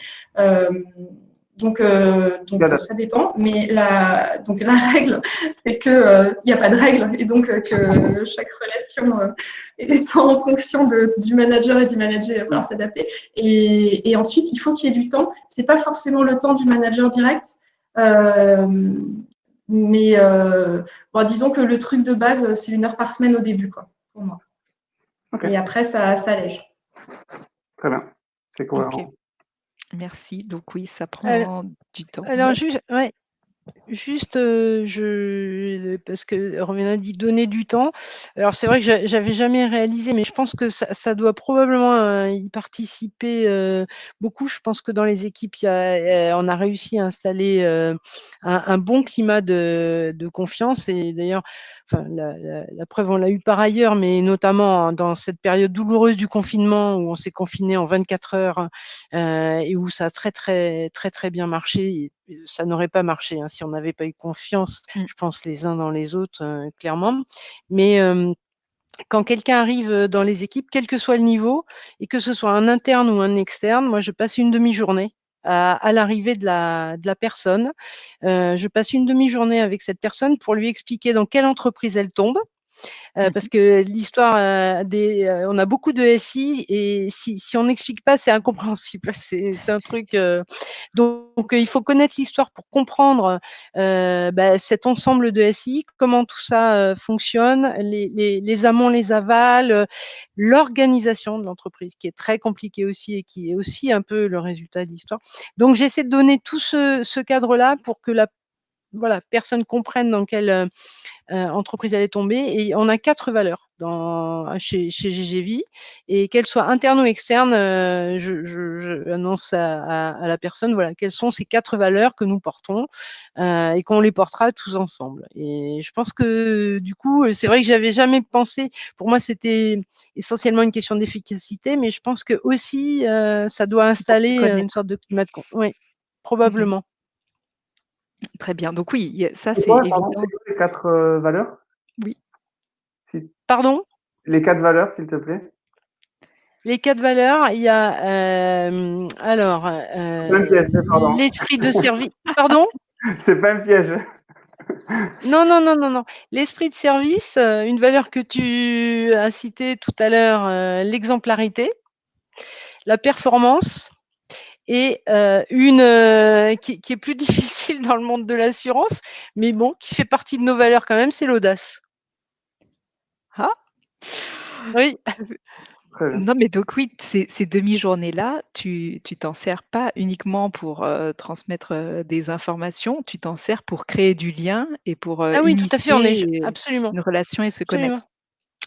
Donc, euh, donc ça dépend. Mais la, donc la règle, c'est qu'il euh, n'y a pas de règle et donc euh, que chaque relation est en fonction de, du manager et du manager, il va falloir s'adapter. Et, et, ensuite, il faut qu'il y ait du temps. C'est pas forcément le temps du manager direct. mais bon, disons que le truc de base, c'est une heure par semaine au début, quoi, pour moi. Et après, ça, ça allège. Très bien. C'est cohérent. Merci. Donc oui, ça prend du temps. Alors, juste, ouais, Juste, je parce que a dit donner du temps. Alors c'est vrai que j'avais jamais réalisé, mais je pense que ça doit probablement, y participer, beaucoup. Je pense que dans les équipes, on a réussi à installer, un bon climat de confiance et d'ailleurs, la preuve, on l'a eu par ailleurs, mais notamment dans cette période douloureuse du confinement où on s'est confiné en 24 heures, et où ça a très, très, très, très bien marché ça n'aurait pas marché hein, si on n'avait pas eu confiance, mmh. je pense, les uns dans les autres, euh, clairement. Mais quand quelqu'un arrive dans les équipes, quel que soit le niveau, et que ce soit un interne ou un externe, moi, je passe une demi-journée à, l'arrivée de la, de la personne. Euh, je passe une demi-journée avec cette personne pour lui expliquer dans quelle entreprise elle tombe, euh, mmh parce que l'histoire euh, des, euh, on a beaucoup de SI et si, si on n'explique pas, c'est incompréhensible. C'est un truc. donc, il faut connaître l'histoire pour comprendre bah, cet ensemble de SI, comment tout ça fonctionne, les, les, les amont, les avals, l'organisation de l'entreprise, qui est très compliquée aussi et qui est aussi un peu le résultat de l'histoire. Donc, j'essaie de donner tout ce, ce cadre-là pour que la voilà, personne comprenne dans quelle euh, euh, entreprise elle est tombée. Et on a quatre valeurs dans, chez, chez GGV. Et qu'elles soient internes ou externes, euh, je, je, annonce à, à, la personne voilà, quelles sont ces quatre valeurs que nous portons euh, et qu'on les portera tous ensemble. Et je pense que du coup, c'est vrai que j'avais jamais pensé, pour moi c'était essentiellement une question d'efficacité, mais je pense que aussi ça doit installer une sorte de climat de... Oui, probablement. Très bien. Donc oui, ça c'est évident. les quatre valeurs? Oui. Pardon? Les quatre valeurs, s'il te plaît. Les quatre valeurs, il y a alors l'esprit de service. Pardon? C'est pas un piège. Non, non, non, non, non. L'esprit de service, une valeur que tu as citée tout à l'heure, l'exemplarité, la performance et une qui, qui, est plus difficile dans le monde de l'assurance, mais bon, qui fait partie de nos valeurs quand même, c'est l'audace. Ah Oui. Non, mais donc oui, ces, demi-journées-là, tu tu t'en sers pas uniquement pour transmettre des informations, tu t'en sers pour créer du lien et pour ah oui, tout à fait, on est absolument. une relation et se connaître.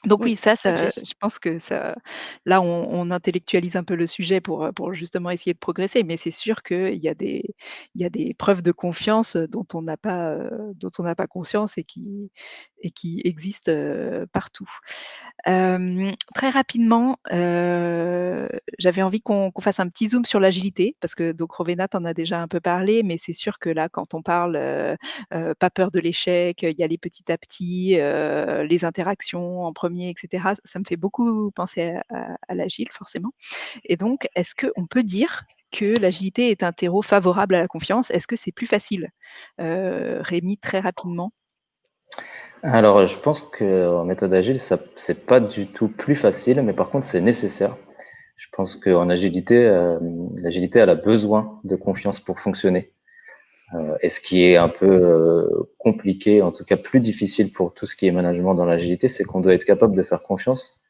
Donc oui, ça, ça je pense que ça là, on intellectualise un peu le sujet pour, pour justement essayer de progresser, mais c'est sûr qu'il y a des il y a des preuves de confiance, dont on n'a pas, dont on n'a pas conscience et qui et qui existent, partout. très rapidement, j'avais envie qu'on fasse un petit zoom sur l'agilité parce que donc Rovena en a déjà un peu parlé, mais c'est sûr que là, quand on parle, pas peur de l'échec, il y a les petit à petit, les interactions en premier, etc. Ça me fait beaucoup penser à, l'agile, forcément. Et donc, est-ce qu'on peut dire que l'agilité est un terreau favorable à la confiance? Est-ce que c'est plus facile Rémi, très rapidement? Alors, je pense qu'en méthode agile, ce n'est pas du tout plus facile, mais par contre, c'est nécessaire. Je pense qu'en agilité, l'agilité, elle a besoin de confiance pour fonctionner. Euh, et ce qui est un peu euh, compliqué, en tout cas plus difficile pour tout ce qui est management dans l'agilité, c'est qu'on doit être capable de faire confiance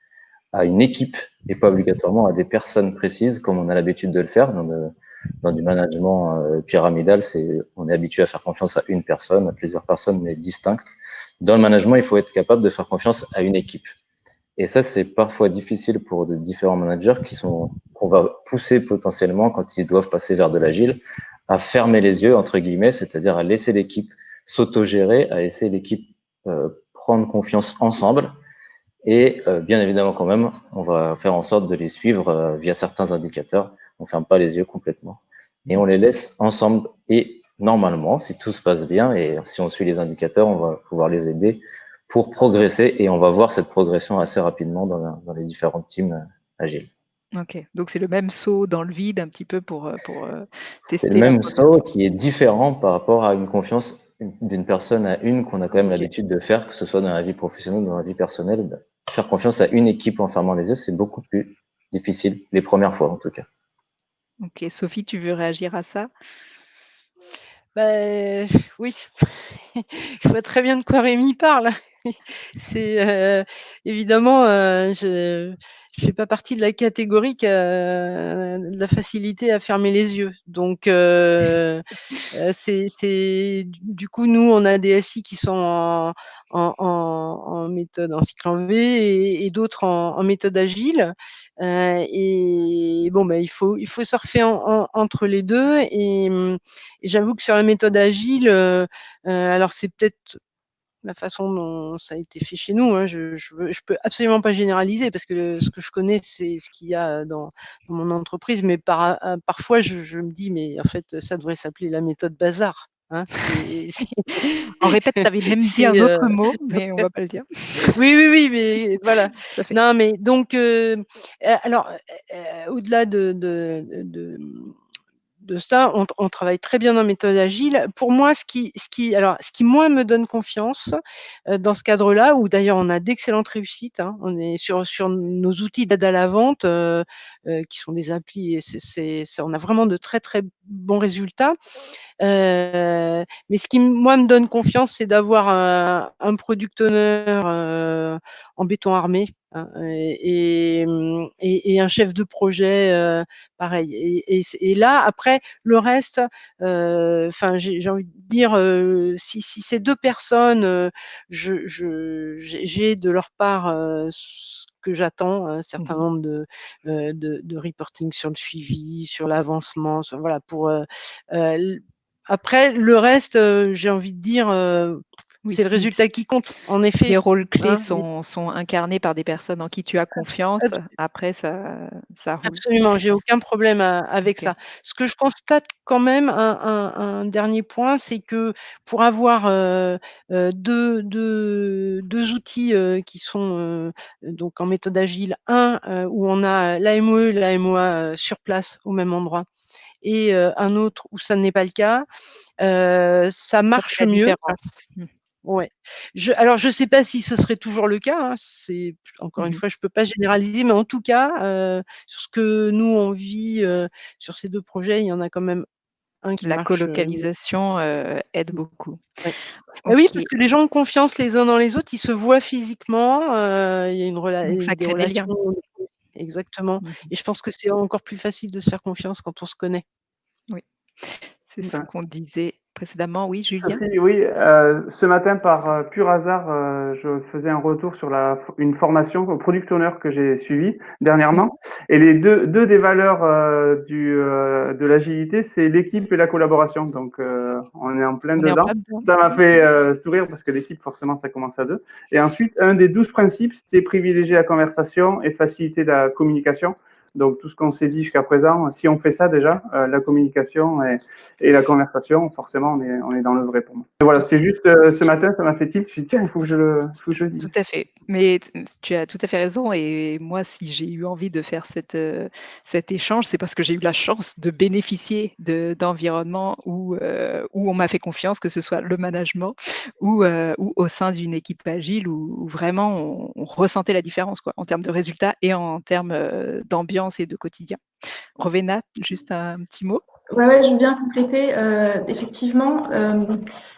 à une équipe et pas obligatoirement à des personnes précises comme on a l'habitude de le faire. Dans, du management euh, pyramidal, c'est on est habitué à faire confiance à une personne, à plusieurs personnes, mais distinctes. Dans le management, il faut être capable de faire confiance à une équipe. Et ça, c'est parfois difficile pour de différents managers qui sont qu'on va pousser potentiellement quand ils doivent passer vers de l'agile à fermer les yeux, entre guillemets, c'est-à-dire à laisser l'équipe s'autogérer, à laisser l'équipe euh, prendre confiance ensemble. Et euh, bien évidemment, quand même, on va faire en sorte de les suivre euh, via certains indicateurs. On ferme pas les yeux complètement. Et on les laisse ensemble. Et normalement, si tout se passe bien et si on suit les indicateurs, on va pouvoir les aider pour progresser. Et on va voir cette progression assez rapidement dans, dans les différentes teams agiles. OK, donc c'est le même saut dans le vide un petit peu pour, euh, pour, euh, tester C'est le même saut qui est différent par rapport à une confiance d'une personne à une qu'on a quand même l'habitude de faire, que ce soit dans la vie professionnelle ou dans la vie personnelle. Faire confiance à une équipe en fermant les yeux, c'est beaucoup plus difficile, les premières fois en tout cas. OK, Sophie, tu veux réagir à ça? Ben oui, je vois très bien de quoi Rémi parle. C'est, euh, évidemment, je je fais pas partie de la catégorie qui a de la facilité à fermer les yeux. Donc, euh, euh, c'est du coup, nous, on a des SI qui sont en, en, en, méthode en cycle en V et, d'autres en, méthode agile. Euh, et bon, ben, il faut il faut surfer entre les deux. Et, et j'avoue que sur la méthode agile, euh, alors c'est peut-être la façon dont ça a été fait chez nous. Hein. Je, je, peux absolument pas généraliser parce que ce que je connais, c'est ce qu'il y a dans, mon entreprise. Mais par, euh, parfois, je, me dis, mais en fait, ça devrait s'appeler la méthode bazar. Hein. en répète, tu avais même dit un autre euh, mot, mais on va pas le dire. oui, oui, oui, mais voilà. Non, mais donc, euh, alors, au-delà de, de de ça, on, travaille très bien en méthode agile. Pour moi, ce qui, me donne confiance euh, dans ce cadre-là, où d'ailleurs on a d'excellentes réussites, hein, on est sur, nos outils d'aide à la vente, euh, euh, qui sont des applis, et on a vraiment de très très bons résultats. mais ce qui moi me donne confiance, c'est d'avoir un, un product owner en béton armé Hein, et, et, un chef de projet pareil. Et, là, après, le reste, enfin, j'ai envie de dire, si, si, ces deux personnes, j'ai je, de leur part ce que j'attends, un certain mmh nombre de, de, de, reporting sur le suivi, sur l'avancement, voilà, pour après le reste, j'ai envie de dire c'est le résultat qui compte, en effet. Les rôles clés hein, sont, sont, incarnés par des personnes en qui tu as confiance. Après, ça, ça roule. Absolument, j'ai aucun problème avec ça. Ce que je constate quand même, un, dernier point, c'est que pour avoir euh, euh, deux, deux, deux, outils euh, qui sont donc en méthode agile, un où on a l'AMOE et l'AMOA sur place au même endroit, et un autre où ça n'est pas le cas, ça marche mieux. Ouais. Je, alors, je ne sais pas si ce serait toujours le cas. Hein, c'est encore une mmh fois, je ne peux pas généraliser, mais en tout cas, euh, sur ce que nous on vit euh, sur ces deux projets, il y en a quand même un qui La colocalisation aide beaucoup. Bah oui, parce que les gens ont confiance les uns dans les autres, ils se voient physiquement, il y a une relation. Ça crée des liens. Exactement. Mmh Et je pense que c'est encore plus facile de se faire confiance quand on se connaît. Oui, c'est ce qu'on disait précédemment. Oui, Julien Oui, euh, ce matin, par euh, pur hasard, euh, je faisais un retour sur la, une formation au Product Owner que j'ai suivie dernièrement. Et les deux, deux des valeurs du, de l'agilité, c'est l'équipe et la collaboration. Donc, on est en plein dedans. Ça m'a fait sourire parce que l'équipe, forcément, ça commence à deux. Et ensuite, un des douze principes, c'était privilégier la conversation et faciliter la communication. Donc, tout ce qu'on s'est dit jusqu'à présent, si on fait ça déjà, la communication et, la conversation, forcément, on est, on est dans le vrai pour moi. Voilà, c'était juste euh, ce matin, ça m'a fait tilt. Je me suis dit, tiens, il faut que je le, faut que je dise. Tout à fait. Mais tu as tout à fait raison. Et moi, si j'ai eu envie de faire cette, euh, cet échange, c'est parce que j'ai eu la chance de bénéficier d'environnements où, euh, où on m'a fait confiance, que ce soit le management ou, ou au sein d'une équipe agile où, vraiment on, ressentait la différence quoi, en termes de résultats et en termes d'ambiance et de quotidien. Rovena, juste un petit mot? Ouais, ouais, je veux bien compléter. Euh, effectivement, euh,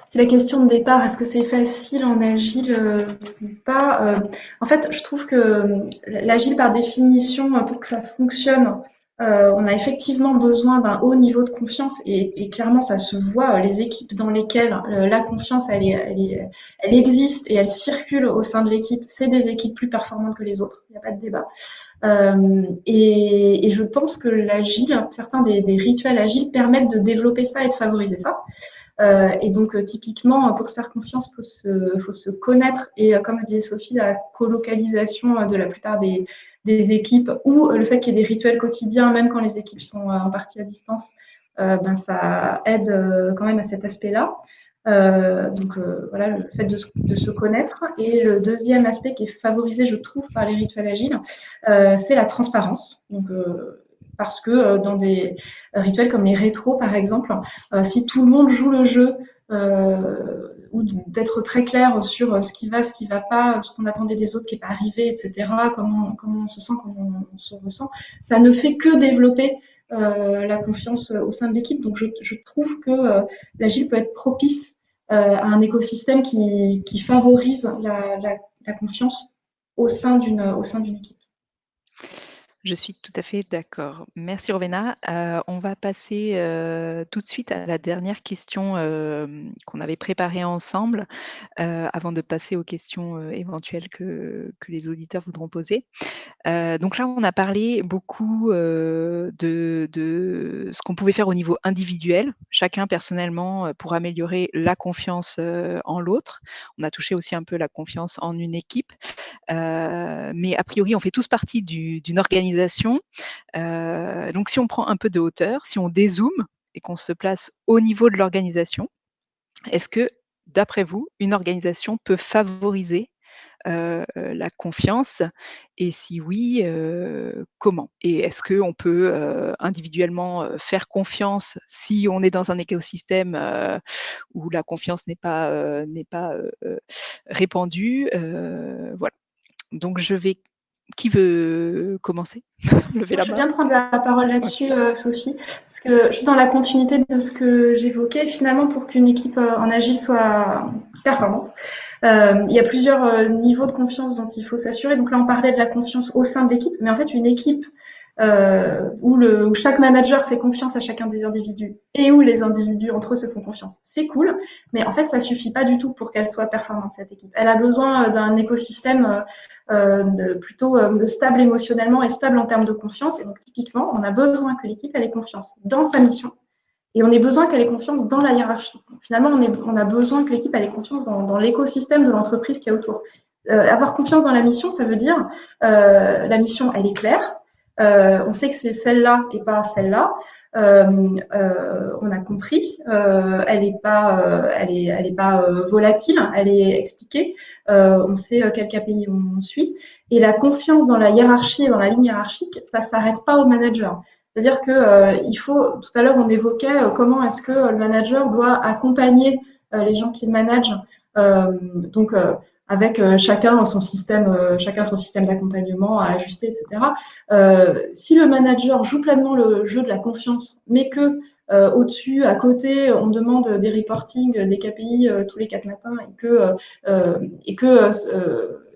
c'est la question de départ. Est-ce que c'est facile en agile euh, ou pas? En fait, je trouve que l'agile, par définition, pour que ça fonctionne, on a effectivement besoin d'un haut niveau de confiance et, clairement, ça se voit. Les équipes dans lesquelles la confiance, elle, existe et elle circule au sein de l'équipe, c'est des équipes plus performantes que les autres. Il n'y a pas de débat. Euh, et, je pense que l'agile, certains des, rituels agiles permettent de développer ça et de favoriser ça. Euh, et donc, euh, typiquement, pour se faire confiance, il faut, se, connaître. Et comme le disait Sophie, la colocalisation de la plupart des, équipes ou le fait qu'il y ait des rituels quotidiens, même quand les équipes sont en partie à distance, ben, ça aide quand même à cet aspect-là. Euh, donc euh, voilà, le fait de, se connaître. Et le deuxième aspect qui est favorisé, je trouve, par les rituels agiles, euh, c'est la transparence. Donc, parce que dans des rituels comme les rétros, par exemple, si tout le monde joue le jeu, ou d'être très clair sur ce qui va, ce qui va pas, ce qu'on attendait des autres qui n'est pas arrivé, etc., comment, comment on se sent, comment on se ressent, ça ne fait que développer la confiance au sein de l'équipe. Donc je trouve que l'agile peut être propice euh, un écosystème qui, favorise la, la, la, confiance au sein d'une équipe. Je suis tout à fait d'accord. Merci Rovena. Euh, on va passer euh, tout de suite à la dernière question euh, qu'on avait préparée ensemble avant de passer aux questions éventuelles que, les auditeurs voudront poser. donc là, on a parlé beaucoup de, ce qu'on pouvait faire au niveau individuel, chacun personnellement pour améliorer la confiance en l'autre. On a touché aussi un peu la confiance en une équipe. mais a priori, on fait tous partie d'une organisation euh, donc si on prend un peu de hauteur, si on dézoome et qu'on se place au niveau de l'organisation, est-ce que, d'après vous, une organisation peut favoriser euh, la confiance? Et si oui, euh, comment? Et est-ce qu'on peut individuellement faire confiance si on est dans un écosystème où la confiance n'est pas, n'est pas répandue? Voilà. Donc je vais qui veut commencer? La Je veux bien prendre la parole là-dessus, euh, Sophie, parce que juste dans la continuité de ce que j'évoquais, finalement, pour qu'une équipe euh, en agile soit performante, euh, il y a plusieurs niveaux de confiance dont il faut s'assurer. Donc là, on parlait de la confiance au sein de l'équipe, mais en fait, une équipe euh, où, le, où chaque manager fait confiance à chacun des individus et où les individus entre eux se font confiance. C'est cool, mais en fait, ça suffit pas du tout pour qu'elle soit performante, cette équipe. Elle a besoin euh, d'un écosystème euh, de, plutôt euh, stable émotionnellement et stable en termes de confiance. Et donc, typiquement, on a besoin que l'équipe ait confiance dans sa mission Et on a besoin qu'elle ait confiance dans la hiérarchie. Finalement, on, est, on a besoin que l'équipe ait confiance dans, dans l'écosystème de l'entreprise qui est autour. Euh, avoir confiance dans la mission, ça veut dire euh, la mission, elle est claire. Euh, on sait que c'est celle-là et pas celle-là. Euh, euh, on a compris. Euh, elle n'est pas, elle est, elle est pas volatile. Elle est expliquée. on sait quel KPI on, suit. Et la confiance dans la hiérarchie et dans la ligne hiérarchique, ça s'arrête pas au manager. C'est-à-dire que il faut. Tout à l'heure, on évoquait comment est-ce que le manager doit accompagner les gens qu'il manage. donc avec euh, chacun son système, euh, chacun son système d'accompagnement à ajuster, etc. Euh, si le manager joue pleinement le jeu de la confiance, mais que au-dessus, à côté, on demande des reporting, des KPI tous les quatre matins, et que et que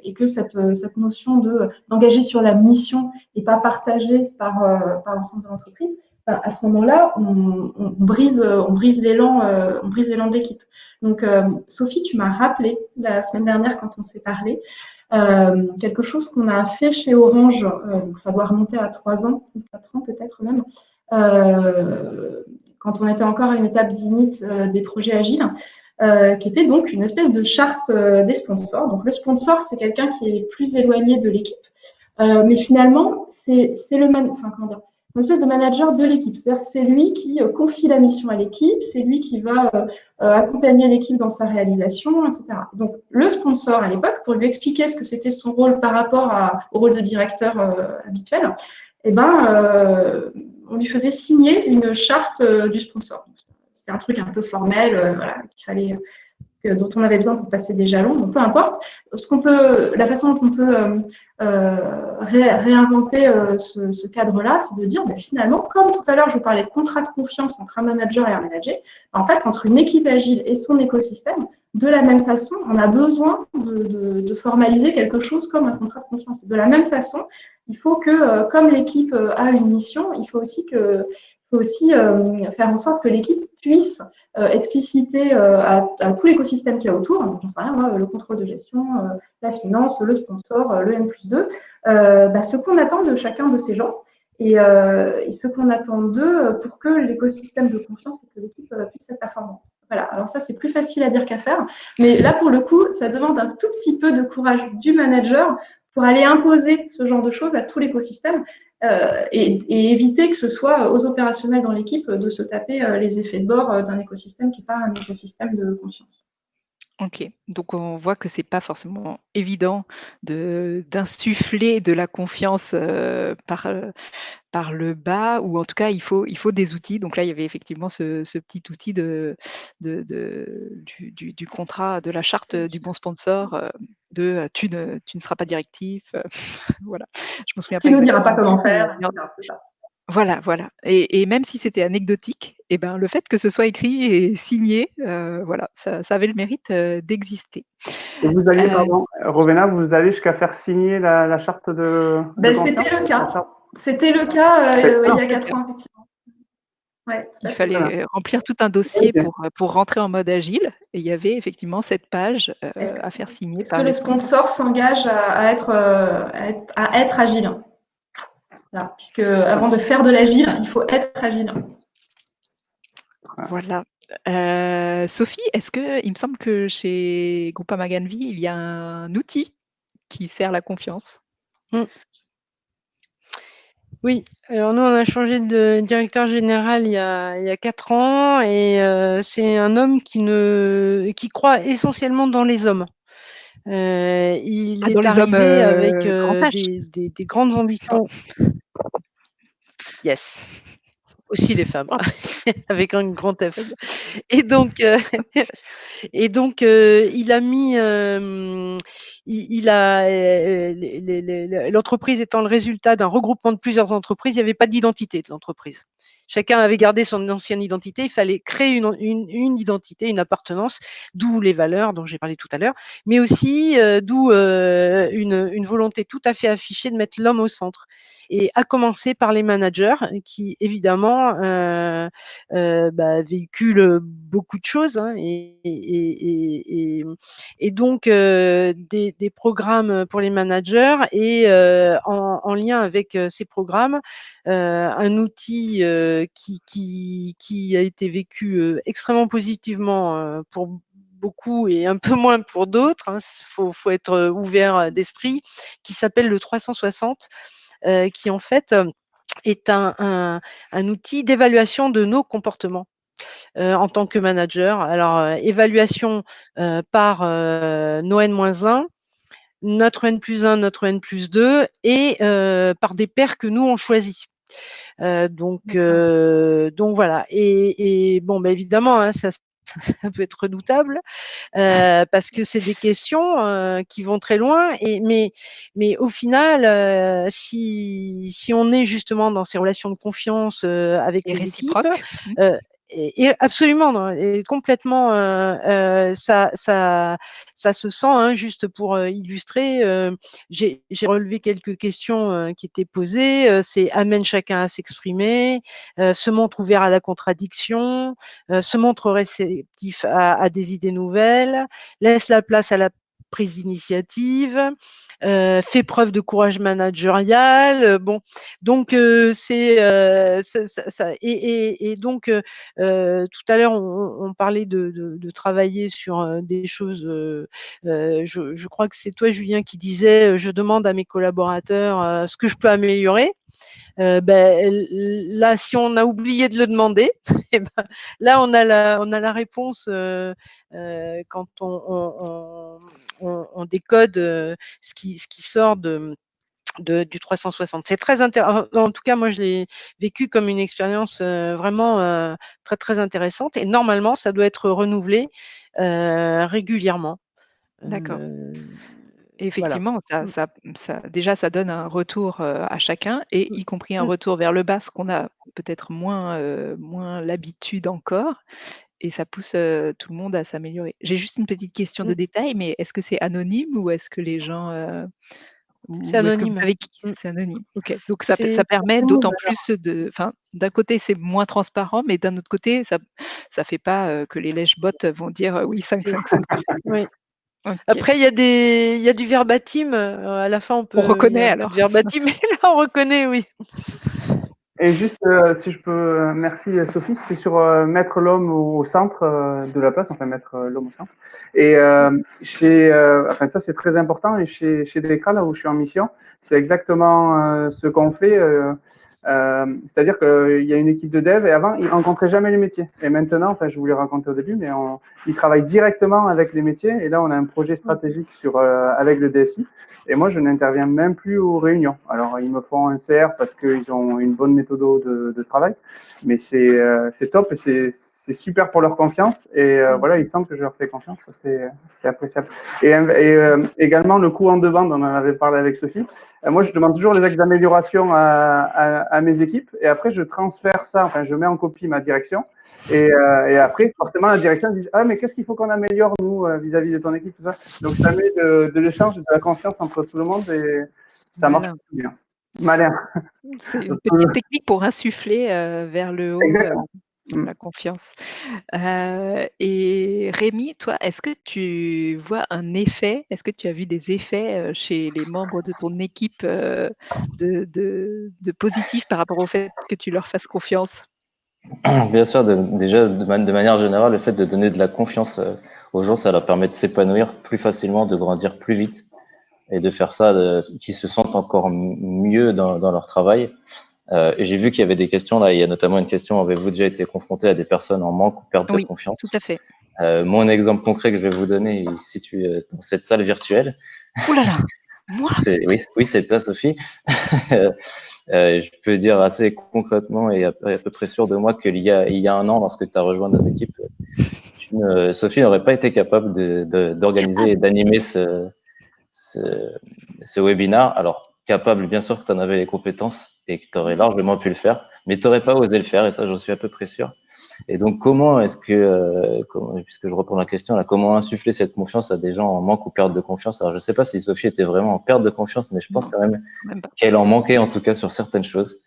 et que cette, cette notion de d'engager sur la mission n'est pas partagée par par l'ensemble de l'entreprise, à ce moment-là, on, brise, on brise l'élan, euh, on brise de l'équipe. Donc, euh, Sophie, tu m'as rappelé la semaine dernière quand on s'est parlé euh, quelque chose qu'on a fait chez Orange. donc, ça doit remonter à trois ans, quatre ans peut-être même, quand on était encore à une étape d'init des projets agiles. qui était donc une espèce de charte des sponsors. Donc le sponsor, c'est quelqu'un qui est plus éloigné de l'équipe, mais finalement, c'est le man... enfin, comment dire une espèce de manager de l'équipe. C'est-à-dire que c'est lui qui euh, confie la mission à l'équipe, c'est lui qui va euh, euh, accompagner l'équipe dans sa réalisation, etc. Donc, le sponsor à l'époque, pour lui expliquer ce que c'était son rôle par rapport au rôle de directeur habituel, eh ben, on lui faisait signer une charte du sponsor. C'était un truc un peu formel, voilà, qu'il fallait dont on avait besoin pour passer des jalons, donc peu importe. La façon dont on peut euh, euh réinventer euh, ce, cadre-là, c'est de dire, ben, finalement, comme tout à l'heure, je parlais de contrat de confiance entre un manager et un manager, en fait, entre une équipe agile et son écosystème, de la même façon, on a besoin de, formaliser quelque chose comme un contrat de confiance. De la même façon, il faut que, comme l'équipe a une mission, il faut aussi que faut aussi euh, faire en sorte que l'équipe puisse euh, expliciter euh, à, tout l'écosystème qu'il y a autour, donc, sais rien, moi, le contrôle de gestion, la finance, le sponsor, le N plus 2, bah, ce qu'on attend de chacun de ces gens et, et ce qu'on attend d'eux pour que l'écosystème de confiance et que l'équipe puisse être performante. Voilà, alors ça c'est plus facile à dire qu'à faire, mais là pour le coup, ça demande un tout petit peu de courage du manager pour aller imposer ce genre de choses à tout l'écosystème. Euh, et, éviter que ce soit aux opérationnels dans l'équipe de se taper euh, les effets de bord euh, d'un écosystème qui n'est pas un écosystème de confiance. Ok, donc on voit que c'est pas forcément évident d'insuffler de, la confiance par, par le bas, ou en tout cas il faut, il faut des outils. Donc là, il y avait effectivement ce, petit outil de, du, contrat, de la charte du bon sponsor, de tu ne, tu ne seras pas directif. voilà, je me souviens pas. Tu ne dira pas comment faire. Voilà, voilà. Et, même si c'était anecdotique, et eh ben, le fait que ce soit écrit et signé, euh, voilà, ça, avait le mérite euh, d'exister. Et vous allez, euh, pardon, Rovena, vous allez jusqu'à faire signer la, charte de. Ben, c'était le cas. C'était le cas il y a quatre ans, effectivement. Il fallait remplir tout un dossier pour, pour rentrer en mode agile. Et il y avait effectivement cette page à faire signer. Est-ce que le sponsor s'engage à, être, à être agile? Puisque avant de faire de l'agile, il faut être agile. Voilà. Euh, Sophie, est-ce que il me semble que chez Groupama Ganvi, il y a un outil qui sert la confiance hmm. Oui, alors nous on a changé de directeur général il y a, il quatre ans et euh, c'est un homme qui ne qui croit essentiellement dans les hommes. Euh, il ah, est arrivé avec des, des, grandes ambitions. Yes. Aussi les femmes, avec un grand F. Et donc, euh, et donc euh, il a mis, euh, a, l'entreprise étant le résultat d'un regroupement de plusieurs entreprises, il n'y avait pas d'identité de l'entreprise. Chacun avait gardé son ancienne identité. Il fallait créer une, identité, une appartenance, d'où les valeurs dont j'ai parlé tout à l'heure, mais aussi d'où une, une volonté tout à fait affichée de mettre l'homme au centre. Et à commencer par les managers qui évidemment bah, véhiculent beaucoup de choses hein, et, et, et, donc des, des, programmes pour les managers et en, en, lien avec ces programmes un outil qui, qui, qui, a été vécu extrêmement positivement pour beaucoup et un peu moins pour d'autres. Il hein. faut, faut, être ouvert d'esprit, qui s'appelle le 360, qui en fait est un, un, un outil d'évaluation de nos comportements. Euh, en tant que manager. Alors, euh, évaluation euh, par nos N-1, notre N plus 1, notre N plus 2 et par des pairs que nous, on choisit. donc, donc voilà. Et, et bon, bah, évidemment, hein, ça, ça peut être redoutable euh, parce que c'est des questions euh, qui vont très loin. Et, mais, mais au final, euh, si, si on est justement dans ces relations de confiance avec les, équipes, mmh absolument, et complètement, euh, euh, ça, ça, ça se sent. Hein, juste pour euh, illustrer, j'ai relevé quelques questions qui étaient posées. C'est amène chacun à s'exprimer, se montre ouvert à la contradiction, se montre réceptif à, à, des idées nouvelles, laisse la place à la prise d'initiative, euh, fait preuve de courage managérial. Bon, donc euh, c'est ça, ça, et, et, et, donc tout à l'heure on, on, parlait de, de, de, travailler sur des choses. Je, je, crois que c'est toi Julien qui disait je demande à mes collaborateurs ce que je peux améliorer. Euh, ben, là, si on a oublié de le demander, eh ben, là, on a la, on a la réponse euh, euh, quand on, on, on, on décode ce, qui, ce qui sort de, de, du 360. C'est très intéressant. En tout cas, moi, je l'ai vécu comme une expérience vraiment très, très intéressante. Et normalement, ça doit être renouvelé régulièrement. D'accord effectivement, ça, mmh. ça, ça, déjà, ça donne un retour à chacun, et mmh. y compris un mmh. retour vers le bas, ce qu'on a peut-être moins, moins l'habitude encore, et ça pousse tout le monde à s'améliorer. J'ai juste une petite question de détail, mais est-ce que c'est anonyme ou est-ce que les gens... c'est anonyme. C'est anonyme? Donc ça, ça permet d'autant plus de. Enfin, d'un côté c'est moins transparent, mais d'un autre côté ça ça fait pas que les lèche-bottes vont dire oui 5 5 5. Oui. Après, il y, a des, il y a du verbatim. Euh, à la fin, on peut. On reconnaît alors. Verbatim, mais là, on reconnaît, oui. Et juste, euh, si je peux, euh, merci Sophie, c'était sur mettre l'homme au, centre de la place, enfin mettre l'homme au centre. Et chez, enfin ça c'est très important. Et chez chez Decra, là où je suis en mission, c'est exactement ce qu'on fait. Euh, c'est-à-dire qu'il y a une équipe de dev et avant, ils rencontraient jamais les métiers. Et maintenant, enfin, je vous l'ai raconté au début, mais on, ils travaillent directement avec les métiers. Et là, on a un projet stratégique sur, euh, avec le DSI. Et moi, je n'interviens même plus aux réunions. Alors, ils me font un CR parce qu'ils ont une bonne méthode de, de travail. Mais c'est euh, top et c'est c'est super pour leur confiance et euh, voilà, il semble que je leur fais confiance, c'est appréciable. Et, et euh, également le coût en demande, on en avait parlé avec Sophie. Euh, moi, je demande toujours les axes d'amélioration à, à, à, mes équipes et après je transfère ça, enfin je mets en copie ma direction et, et après forcément la direction dit ah mais qu'est-ce qu'il faut qu'on améliore nous vis-à-vis de ton équipe tout ça. Donc ça met de, de l'échange, de la confiance entre tout le monde et ça marche bien. Malin. C'est une petite technique pour insuffler vers le haut Mmh. la confiance. et Rémi, toi, est-ce que tu vois un effet, est-ce que tu as vu des effets chez les membres de ton équipe de, de, de positif par rapport au fait que tu leur fasses confiance? Bien sûr, déjà de, manière générale, le fait de donner de la confiance aux gens, ça leur permet de s'épanouir plus facilement, de grandir plus vite et de faire ça, qu'ils se sentent encore mieux dans, dans leur travail. Euh, J'ai vu qu'il y avait des questions là. Il y a notamment une question avez-vous déjà été confronté à des personnes en manque ou perte de confiance Tout à fait. Euh, mon exemple concret que je vais vous donner, il se situe euh, dans cette salle virtuelle. Ouh là là Moi Oui, oui c'est toi, Sophie. euh, je peux dire assez concrètement et à, peu près sûr de moi qu'il y a, il y a un an, lorsque tu as rejoint nos équipes, Sophie n'aurait pas été capable d'organiser de, et d'animer ce, ce, ce, webinar. Alors, capable, bien sûr que tu en avais les compétences et que tu aurais largement pu le faire, mais tu n'aurais pas osé le faire, et ça, j'en suis à peu près sûr. Et donc, comment est-ce que, euh, puisque je reprends la question, là, comment insuffler cette confiance à des gens en manque ou perte de confiance? Alors, je ne sais pas si Sophie était vraiment en perte de confiance, mais je pense quand même, qu'elle en manquait, en tout cas, sur certaines choses.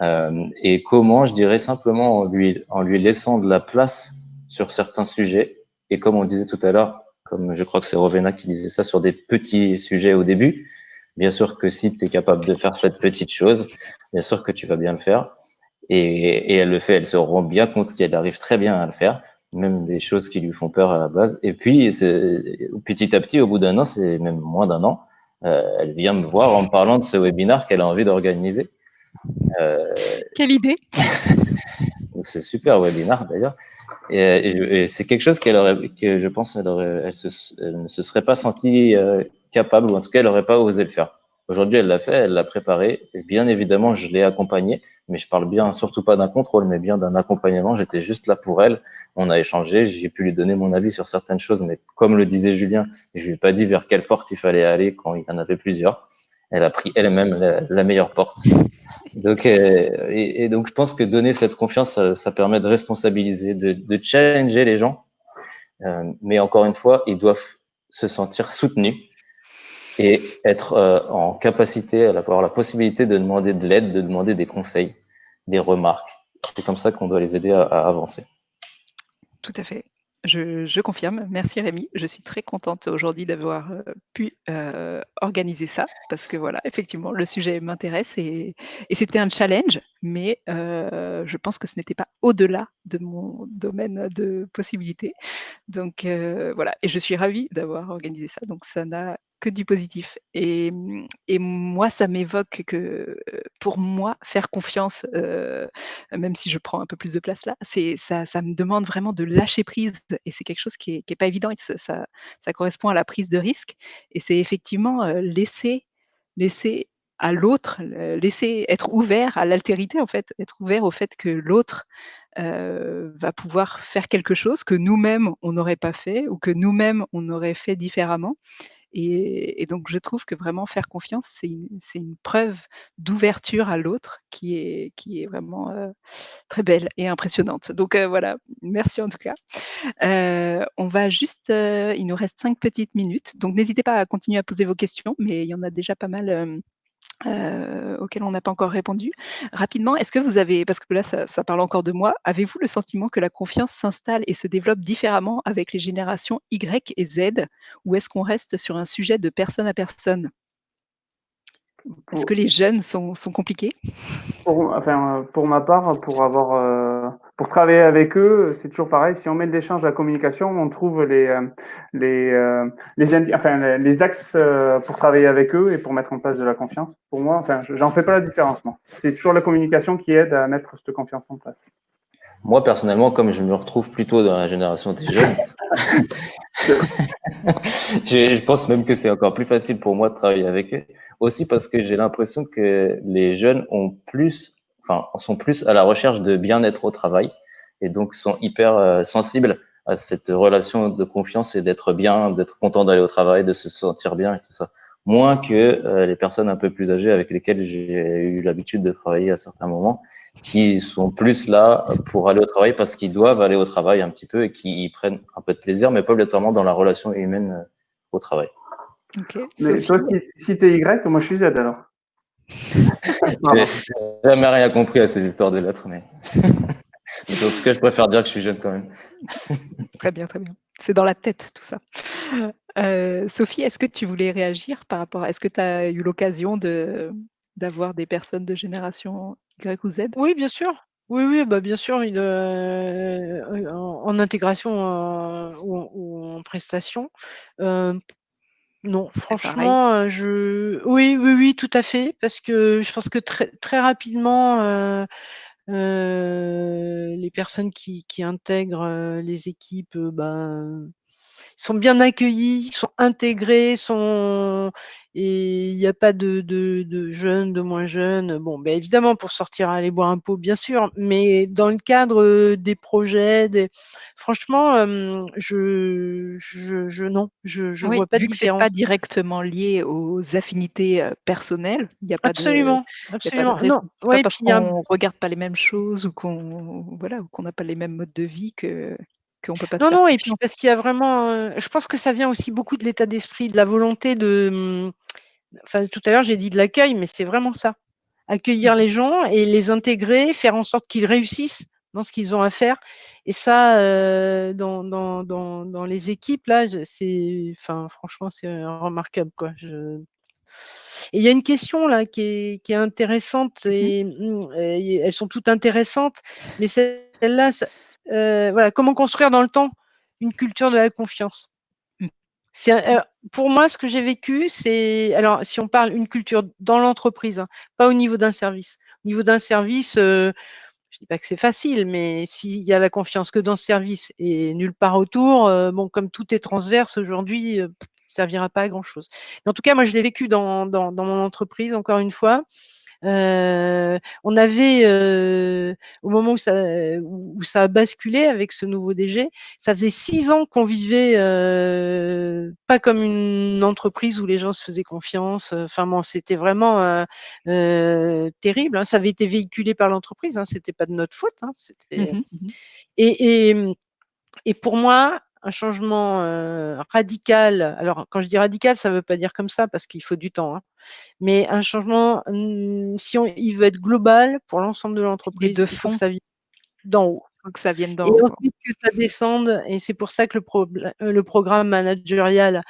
Euh, et comment, je dirais simplement en lui, en lui laissant de la place sur certains sujets, et comme on le disait tout à l'heure, comme je crois que c'est Rovena qui disait ça, sur des petits sujets au début, Bien sûr que si tu es capable de faire cette petite chose, bien sûr que tu vas bien le faire. Et, elle le fait, elle se rend bien compte qu'elle arrive très bien à le faire, même des choses qui lui font peur à la base. Et puis, petit à petit, au bout d'un an, c'est même moins d'un an, euh, elle vient me voir en me parlant de ce webinaire qu'elle a envie d'organiser. Euh, Quelle idée C'est super webinaire d'ailleurs. Et, c'est quelque chose qu'elle aurait, que je pense, elle, aurait, elle, ne se serait pas sentie euh, capable, ou en tout cas, elle n'aurait pas osé le faire. Aujourd'hui, elle l'a fait, elle l'a préparé. Et bien évidemment, je l'ai accompagnée, mais je parle bien, surtout pas d'un contrôle, mais bien d'un accompagnement. J'étais juste là pour elle. On a échangé, j'ai pu lui donner mon avis sur certaines choses, mais comme le disait Julien, je lui ai pas dit vers quelle porte il fallait aller quand il y en avait plusieurs. Elle a pris elle-même la, meilleure porte. Donc, euh, et, donc, je pense que donner cette confiance, ça, permet de responsabiliser, de, challenger les gens. Euh, mais encore une fois, ils doivent se sentir soutenus et être euh, en capacité, avoir la possibilité de demander de l'aide, de demander des conseils, des remarques. C'est comme ça qu'on doit les aider à, avancer. Tout à fait. Je, confirme. Merci Rémi. Je suis très contente aujourd'hui d'avoir euh, pu euh, organiser ça parce que voilà, effectivement, le sujet m'intéresse et, et c'était un challenge, mais je pense que ce n'était pas au-delà de mon domaine de possibilités. Donc voilà, et je suis ravie d'avoir organisé ça. Donc ça n'a que du positif. Et, mmh, et moi, ça m'évoque que pour moi, faire confiance, même si je prends un peu plus de place là, c'est ça, ça me demande vraiment de lâcher prise. Et c'est quelque chose qui n'est est pas évident. Et ça, ça, ça, correspond à la prise de risque. Et c'est effectivement laisser, laisser à l'autre, laisser être ouvert à l'altérité, en fait, être ouvert au fait que l'autre va pouvoir faire quelque chose que nous-mêmes, on n'aurait pas fait ou que nous-mêmes, on aurait fait différemment. Et, donc, je trouve que vraiment faire confiance, c'est une, preuve d'ouverture à l'autre qui est, vraiment très belle et impressionnante. Donc, voilà, merci en tout cas. on va juste, il nous reste cinq petites minutes. Donc, n'hésitez pas à continuer à poser vos questions, mais il y en a déjà pas mal euh, auquel on n'a pas encore répondu. Rapidement, est-ce que vous avez, parce que là ça, parle encore de moi, avez-vous le sentiment que la confiance s'installe et se développe différemment avec les générations Y et Z, ou est-ce qu'on reste sur un sujet de personne à personne? Est-ce que les jeunes sont, compliqués? Pour, enfin, pour ma part, pour avoir euh, pour travailler avec eux, c'est toujours pareil. Si on met de l'échange, la communication, on trouve les, euh, les, euh, les, enfin, les axes pour travailler avec eux et pour mettre en place de la confiance. Pour moi, enfin, j'en fais pas la différence. C'est toujours la communication qui aide à mettre cette confiance en place. Moi, personnellement, comme je me retrouve plutôt dans la génération des jeunes, je pense même que c'est encore plus facile pour moi de travailler avec eux. Aussi parce que j'ai l'impression que les jeunes ont plus enfin, sont plus à la recherche de bien-être au travail et donc sont hyper euh, sensibles à cette relation de confiance et d'être bien, d'être content d'aller au travail, de se sentir bien et tout ça. Moins que euh, les personnes un peu plus âgées avec lesquelles j'ai eu l'habitude de travailler à certains moments, qui sont plus là pour aller au travail parce qu'ils doivent aller au travail un petit peu et qui y prennent un peu de plaisir, mais pas obligatoirement dans la relation humaine euh, au travail. Mais toi, si, tu es Y, moi je suis Z alors? J'ai jamais rien compris à ces histoires de lettres, mais en tout cas, je préfère dire que je suis jeune quand même. très bien, très bien. C'est dans la tête tout ça. Euh, Sophie, est-ce que tu voulais réagir par rapport à. Est-ce que tu as eu l'occasion de, d'avoir des personnes de génération Y ou Z? Oui, bien sûr. Oui, oui, bah bien sûr, euh, en, intégration euh, ou, en prestation. Non, franchement, je oui, oui, oui, tout à fait, parce que je pense que très très rapidement, les personnes qui qui intègrent, les équipes, ben, sont bien accueillis, sont intégrés, sont et il n'y a pas de, de, jeunes, de moins jeunes. Bon, ben évidemment, pour sortir aller boire un pot, bien sûr, mais dans le cadre des projets, des... franchement, je, je, non, je, je vois pas vu de différence. que c'est pas directement lié aux affinités personnelles, il n'y a pas absolument, de, absolument. Pas parce qu'on regarde pas les mêmes choses ou qu'on voilà, qu'on n'a pas les mêmes modes de vie que qu'on peut pas. Non, non, et puis parce qu'il y a vraiment, je pense que ça vient aussi beaucoup de l'état d'esprit, de la volonté de, mmh, enfin, tout à l'heure j'ai dit de l'accueil, mais c'est vraiment ça. Accueillir mmh les gens et les intégrer, faire en sorte qu'ils réussissent dans ce qu'ils ont à faire. Et ça, dans, dans, dans, dans, les équipes, là, c'est, enfin, franchement, c'est remarquable, quoi. Je... Et il y a une question là qui est, qui est intéressante mmh et, et, elles sont toutes intéressantes, mais celle-là, euh, voilà, comment construire dans le temps une culture de la confiance. C'est euh, pour moi ce que j'ai vécu, c'est alors si on parle une culture dans l'entreprise, hein, pas au niveau d'un service. Au niveau d'un service, euh, je dis pas que c'est facile, mais s'il y a la confiance que dans ce service et nulle part autour, bon, comme tout est transverse aujourd'hui, ça servira pas à grand chose. Mais en tout cas, moi, je l'ai vécu dans, dans, dans, mon entreprise, encore une fois. Euh, on avait, euh, au moment où ça, où ça a basculé avec ce nouveau DG, ça faisait six ans qu'on vivait euh, pas comme une entreprise où les gens se faisaient confiance. Enfin bon, c'était vraiment terrible. Hein. Ça avait été véhiculé par l'entreprise, hein. c'était pas de notre faute. Hein. Mmh mmh et, et, et pour moi, un changement radical. Alors, quand je dis radical, ça ne veut pas dire comme ça parce qu'il faut du temps. Hein. Mais un changement, mmh, si on, il veut être global pour l'ensemble de l'entreprise, de fond, que ça vienne d'en haut. Faut que ça vienne d'en haut. Et ensuite que ça descende. Et c'est pour ça que le, le programme managérial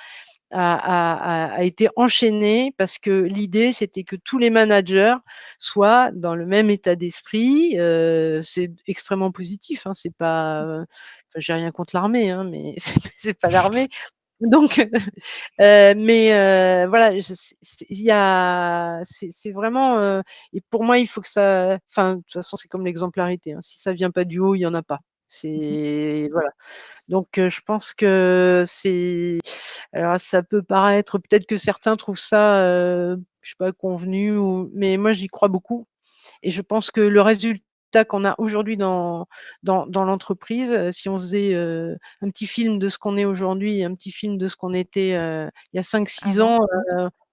a, a, été enchaîné parce que l'idée, c'était que tous les managers soient dans le même état d'esprit. Euh, c'est extrêmement positif. Hein, c'est pas, euh, j'ai rien contre l'armée, hein, mais c'est pas l'armée. Donc, euh, mais euh, voilà, il y a, c'est vraiment, euh, et pour moi, il faut que ça, enfin, de toute façon, c'est comme l'exemplarité. Hein, si ça vient pas du haut, il y en a pas. Mmh c'est voilà. Donc, je pense que c'est, alors ça peut paraître, peut-être que certains trouvent ça, je sais pas, convenu, ou, mais moi, j'y crois beaucoup. Et je pense que le résultat qu'on a aujourd'hui dans, dans, dans l'entreprise, si on faisait euh, un petit film de ce qu'on est aujourd'hui, un petit film de ce qu'on était il y a 5-6 ans,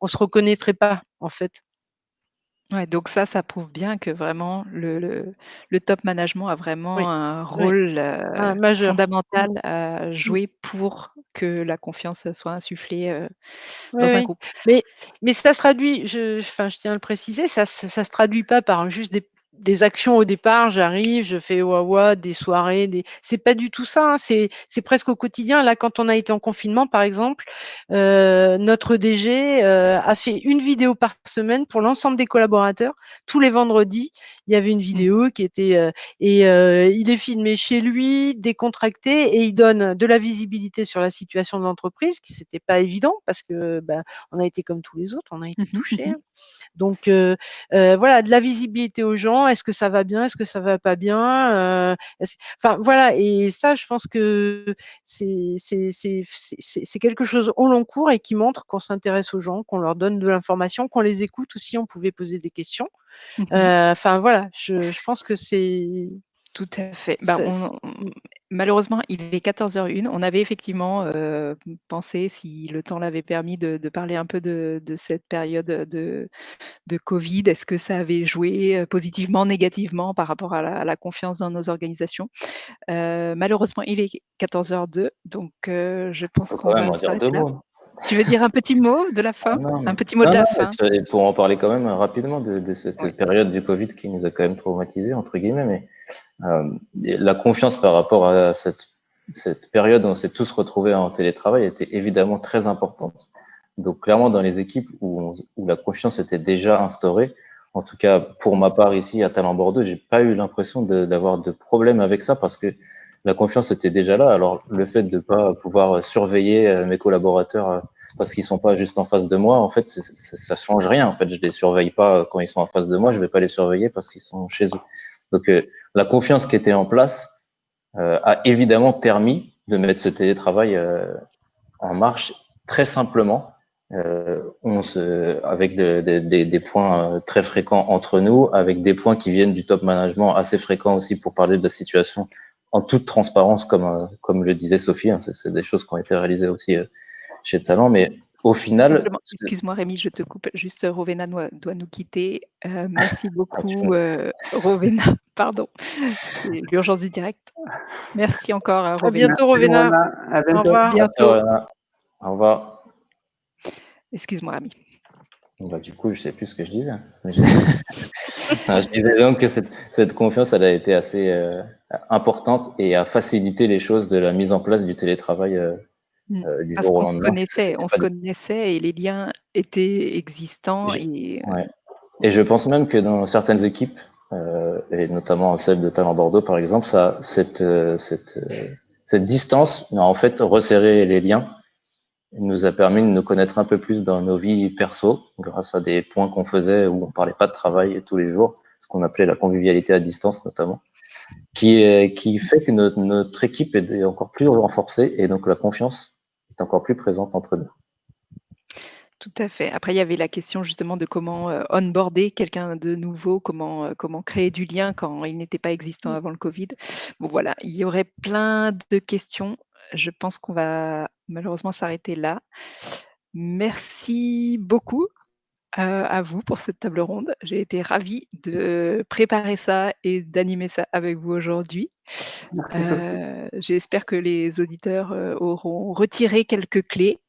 on se reconnaîtrait pas, en fait. Ouais, donc ça, ça prouve bien que vraiment le, le, top management a vraiment un rôle ah, fondamental mmh. à mmh. jouer pour que la confiance soit insufflée dans un groupe. Mais, mais ça se traduit, je, enfin, je tiens à le préciser, ça ne se traduit pas par juste des des actions au départ, j'arrive, je fais wawa, des soirées, des... c'est pas du tout ça, hein, c'est presque au quotidien. Là, quand on a été en confinement, par exemple, euh, notre DG euh, a fait une vidéo par semaine pour l'ensemble des collaborateurs. Tous les vendredis, il y avait une mmh. vidéo qui était euh, et il est filmé chez lui, décontracté, et il donne de la visibilité sur la situation de l'entreprise, qui c'était pas évident parce que ben, on a été comme tous les autres, on a été mmh touchés. Mmh hein. Donc voilà, de la visibilité aux gens est-ce que ça va bien Est-ce que ça va pas bien euh, Enfin voilà, et ça, je pense que c'est quelque chose au long cours et qui montre qu'on s'intéresse aux gens, qu'on leur donne de l'information, qu'on les écoute aussi. On pouvait poser des questions. Mmh euh, enfin voilà, je, je pense que c'est tout à fait. Bah, malheureusement, il est 14h01. On avait effectivement euh, pensé, si le temps l'avait permis, de, parler un peu de, cette période de, de Covid. Est-ce que ça avait joué euh, positivement, négativement par rapport à la, confiance dans nos organisations? Euh, Malheureusement, il est 14h02, donc je pense qu'on va s'arrêter là. Tu veux dire un petit mot de la fin? Ah Un petit mot de la fin Pour en parler quand même rapidement de, cette période du Covid qui nous a quand même traumatisé entre guillemets, mais la confiance par rapport à cette, période où on s'est tous retrouvés en télétravail était évidemment très importante. Donc clairement dans les équipes où, la confiance était déjà instaurée, en tout cas pour ma part ici à Talent Bordeaux, j'ai pas eu l'impression d'avoir de, de problème avec ça parce que la confiance était déjà là. Alors le fait de pas pouvoir surveiller euh, mes collaborateurs euh, parce qu'ils sont pas juste en face de moi, en fait, ça change rien. En fait, je les surveille pas quand ils sont en face de moi, je vais pas les surveiller parce qu'ils sont chez eux. Donc euh, la confiance qui était en place a évidemment permis de mettre ce télétravail en marche très simplement, se, avec des points très fréquents entre nous, avec des points qui viennent du top management assez fréquents aussi pour parler de la situation en toute transparence, comme, comme le disait Sophie. Hein, c'est des choses qui ont été réalisées aussi chez Talent, mais au final. Excuse-moi Rémi, je te coupe. Juste Rovena doit, nous quitter. Euh, merci ah, beaucoup euh, Rovena. Pardon, c'est l'urgence du direct. Merci encore à Rovena. À bientôt Rovena. À bientôt. Au revoir. Bientôt. Au revoir. Excuse-moi Rémi. Bah, du coup, je ne sais plus ce que je disais. je disais donc que cette, confiance, elle a été assez euh, importante et a facilité les choses de la mise en place du télétravail. Euh, Parce qu'on se connaissait, on se connaissait et les liens étaient existants. Et, et je pense même que dans certaines équipes, euh, et notamment celle de Talent Bordeaux par exemple, ça, cette, euh, cette, cette distance a en fait resserré les liens nous a permis de nous connaître un peu plus dans nos vies perso, grâce à des points qu'on faisait où on parlait pas de travail tous les jours, ce qu'on appelait la convivialité à distance notamment, qui, qui fait que notre, notre équipe est encore plus renforcée et donc la confiance encore plus présente entre nous. Tout à fait. Après, il y avait la question justement de comment euh, onboarder quelqu'un de nouveau, comment, euh, comment créer du lien quand il n'était pas existant avant le Covid. Bon, voilà, il y aurait plein de questions. Je pense qu'on va malheureusement s'arrêter là. Merci beaucoup à vous pour cette table ronde. J'ai été ravie de préparer ça et d'animer ça avec vous aujourd'hui. Euh, j'espère que les auditeurs euh, auront retiré quelques clés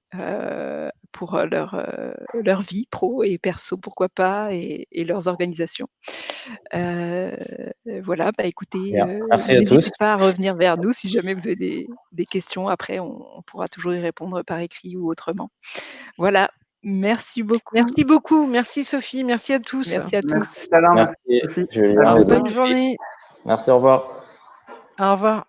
pour leur, leur vie pro et perso, pourquoi pas, et, leurs organisations. voilà, bah écoutez, n'hésitez pas à revenir vers nous si jamais vous avez des, des questions. Après, on, on, pourra toujours y répondre par écrit ou autrement. Voilà, Merci beaucoup. Merci beaucoup. Merci Sophie. Merci à tous. Merci à tous. Merci. Bonne journée. Merci, au revoir. Au revoir.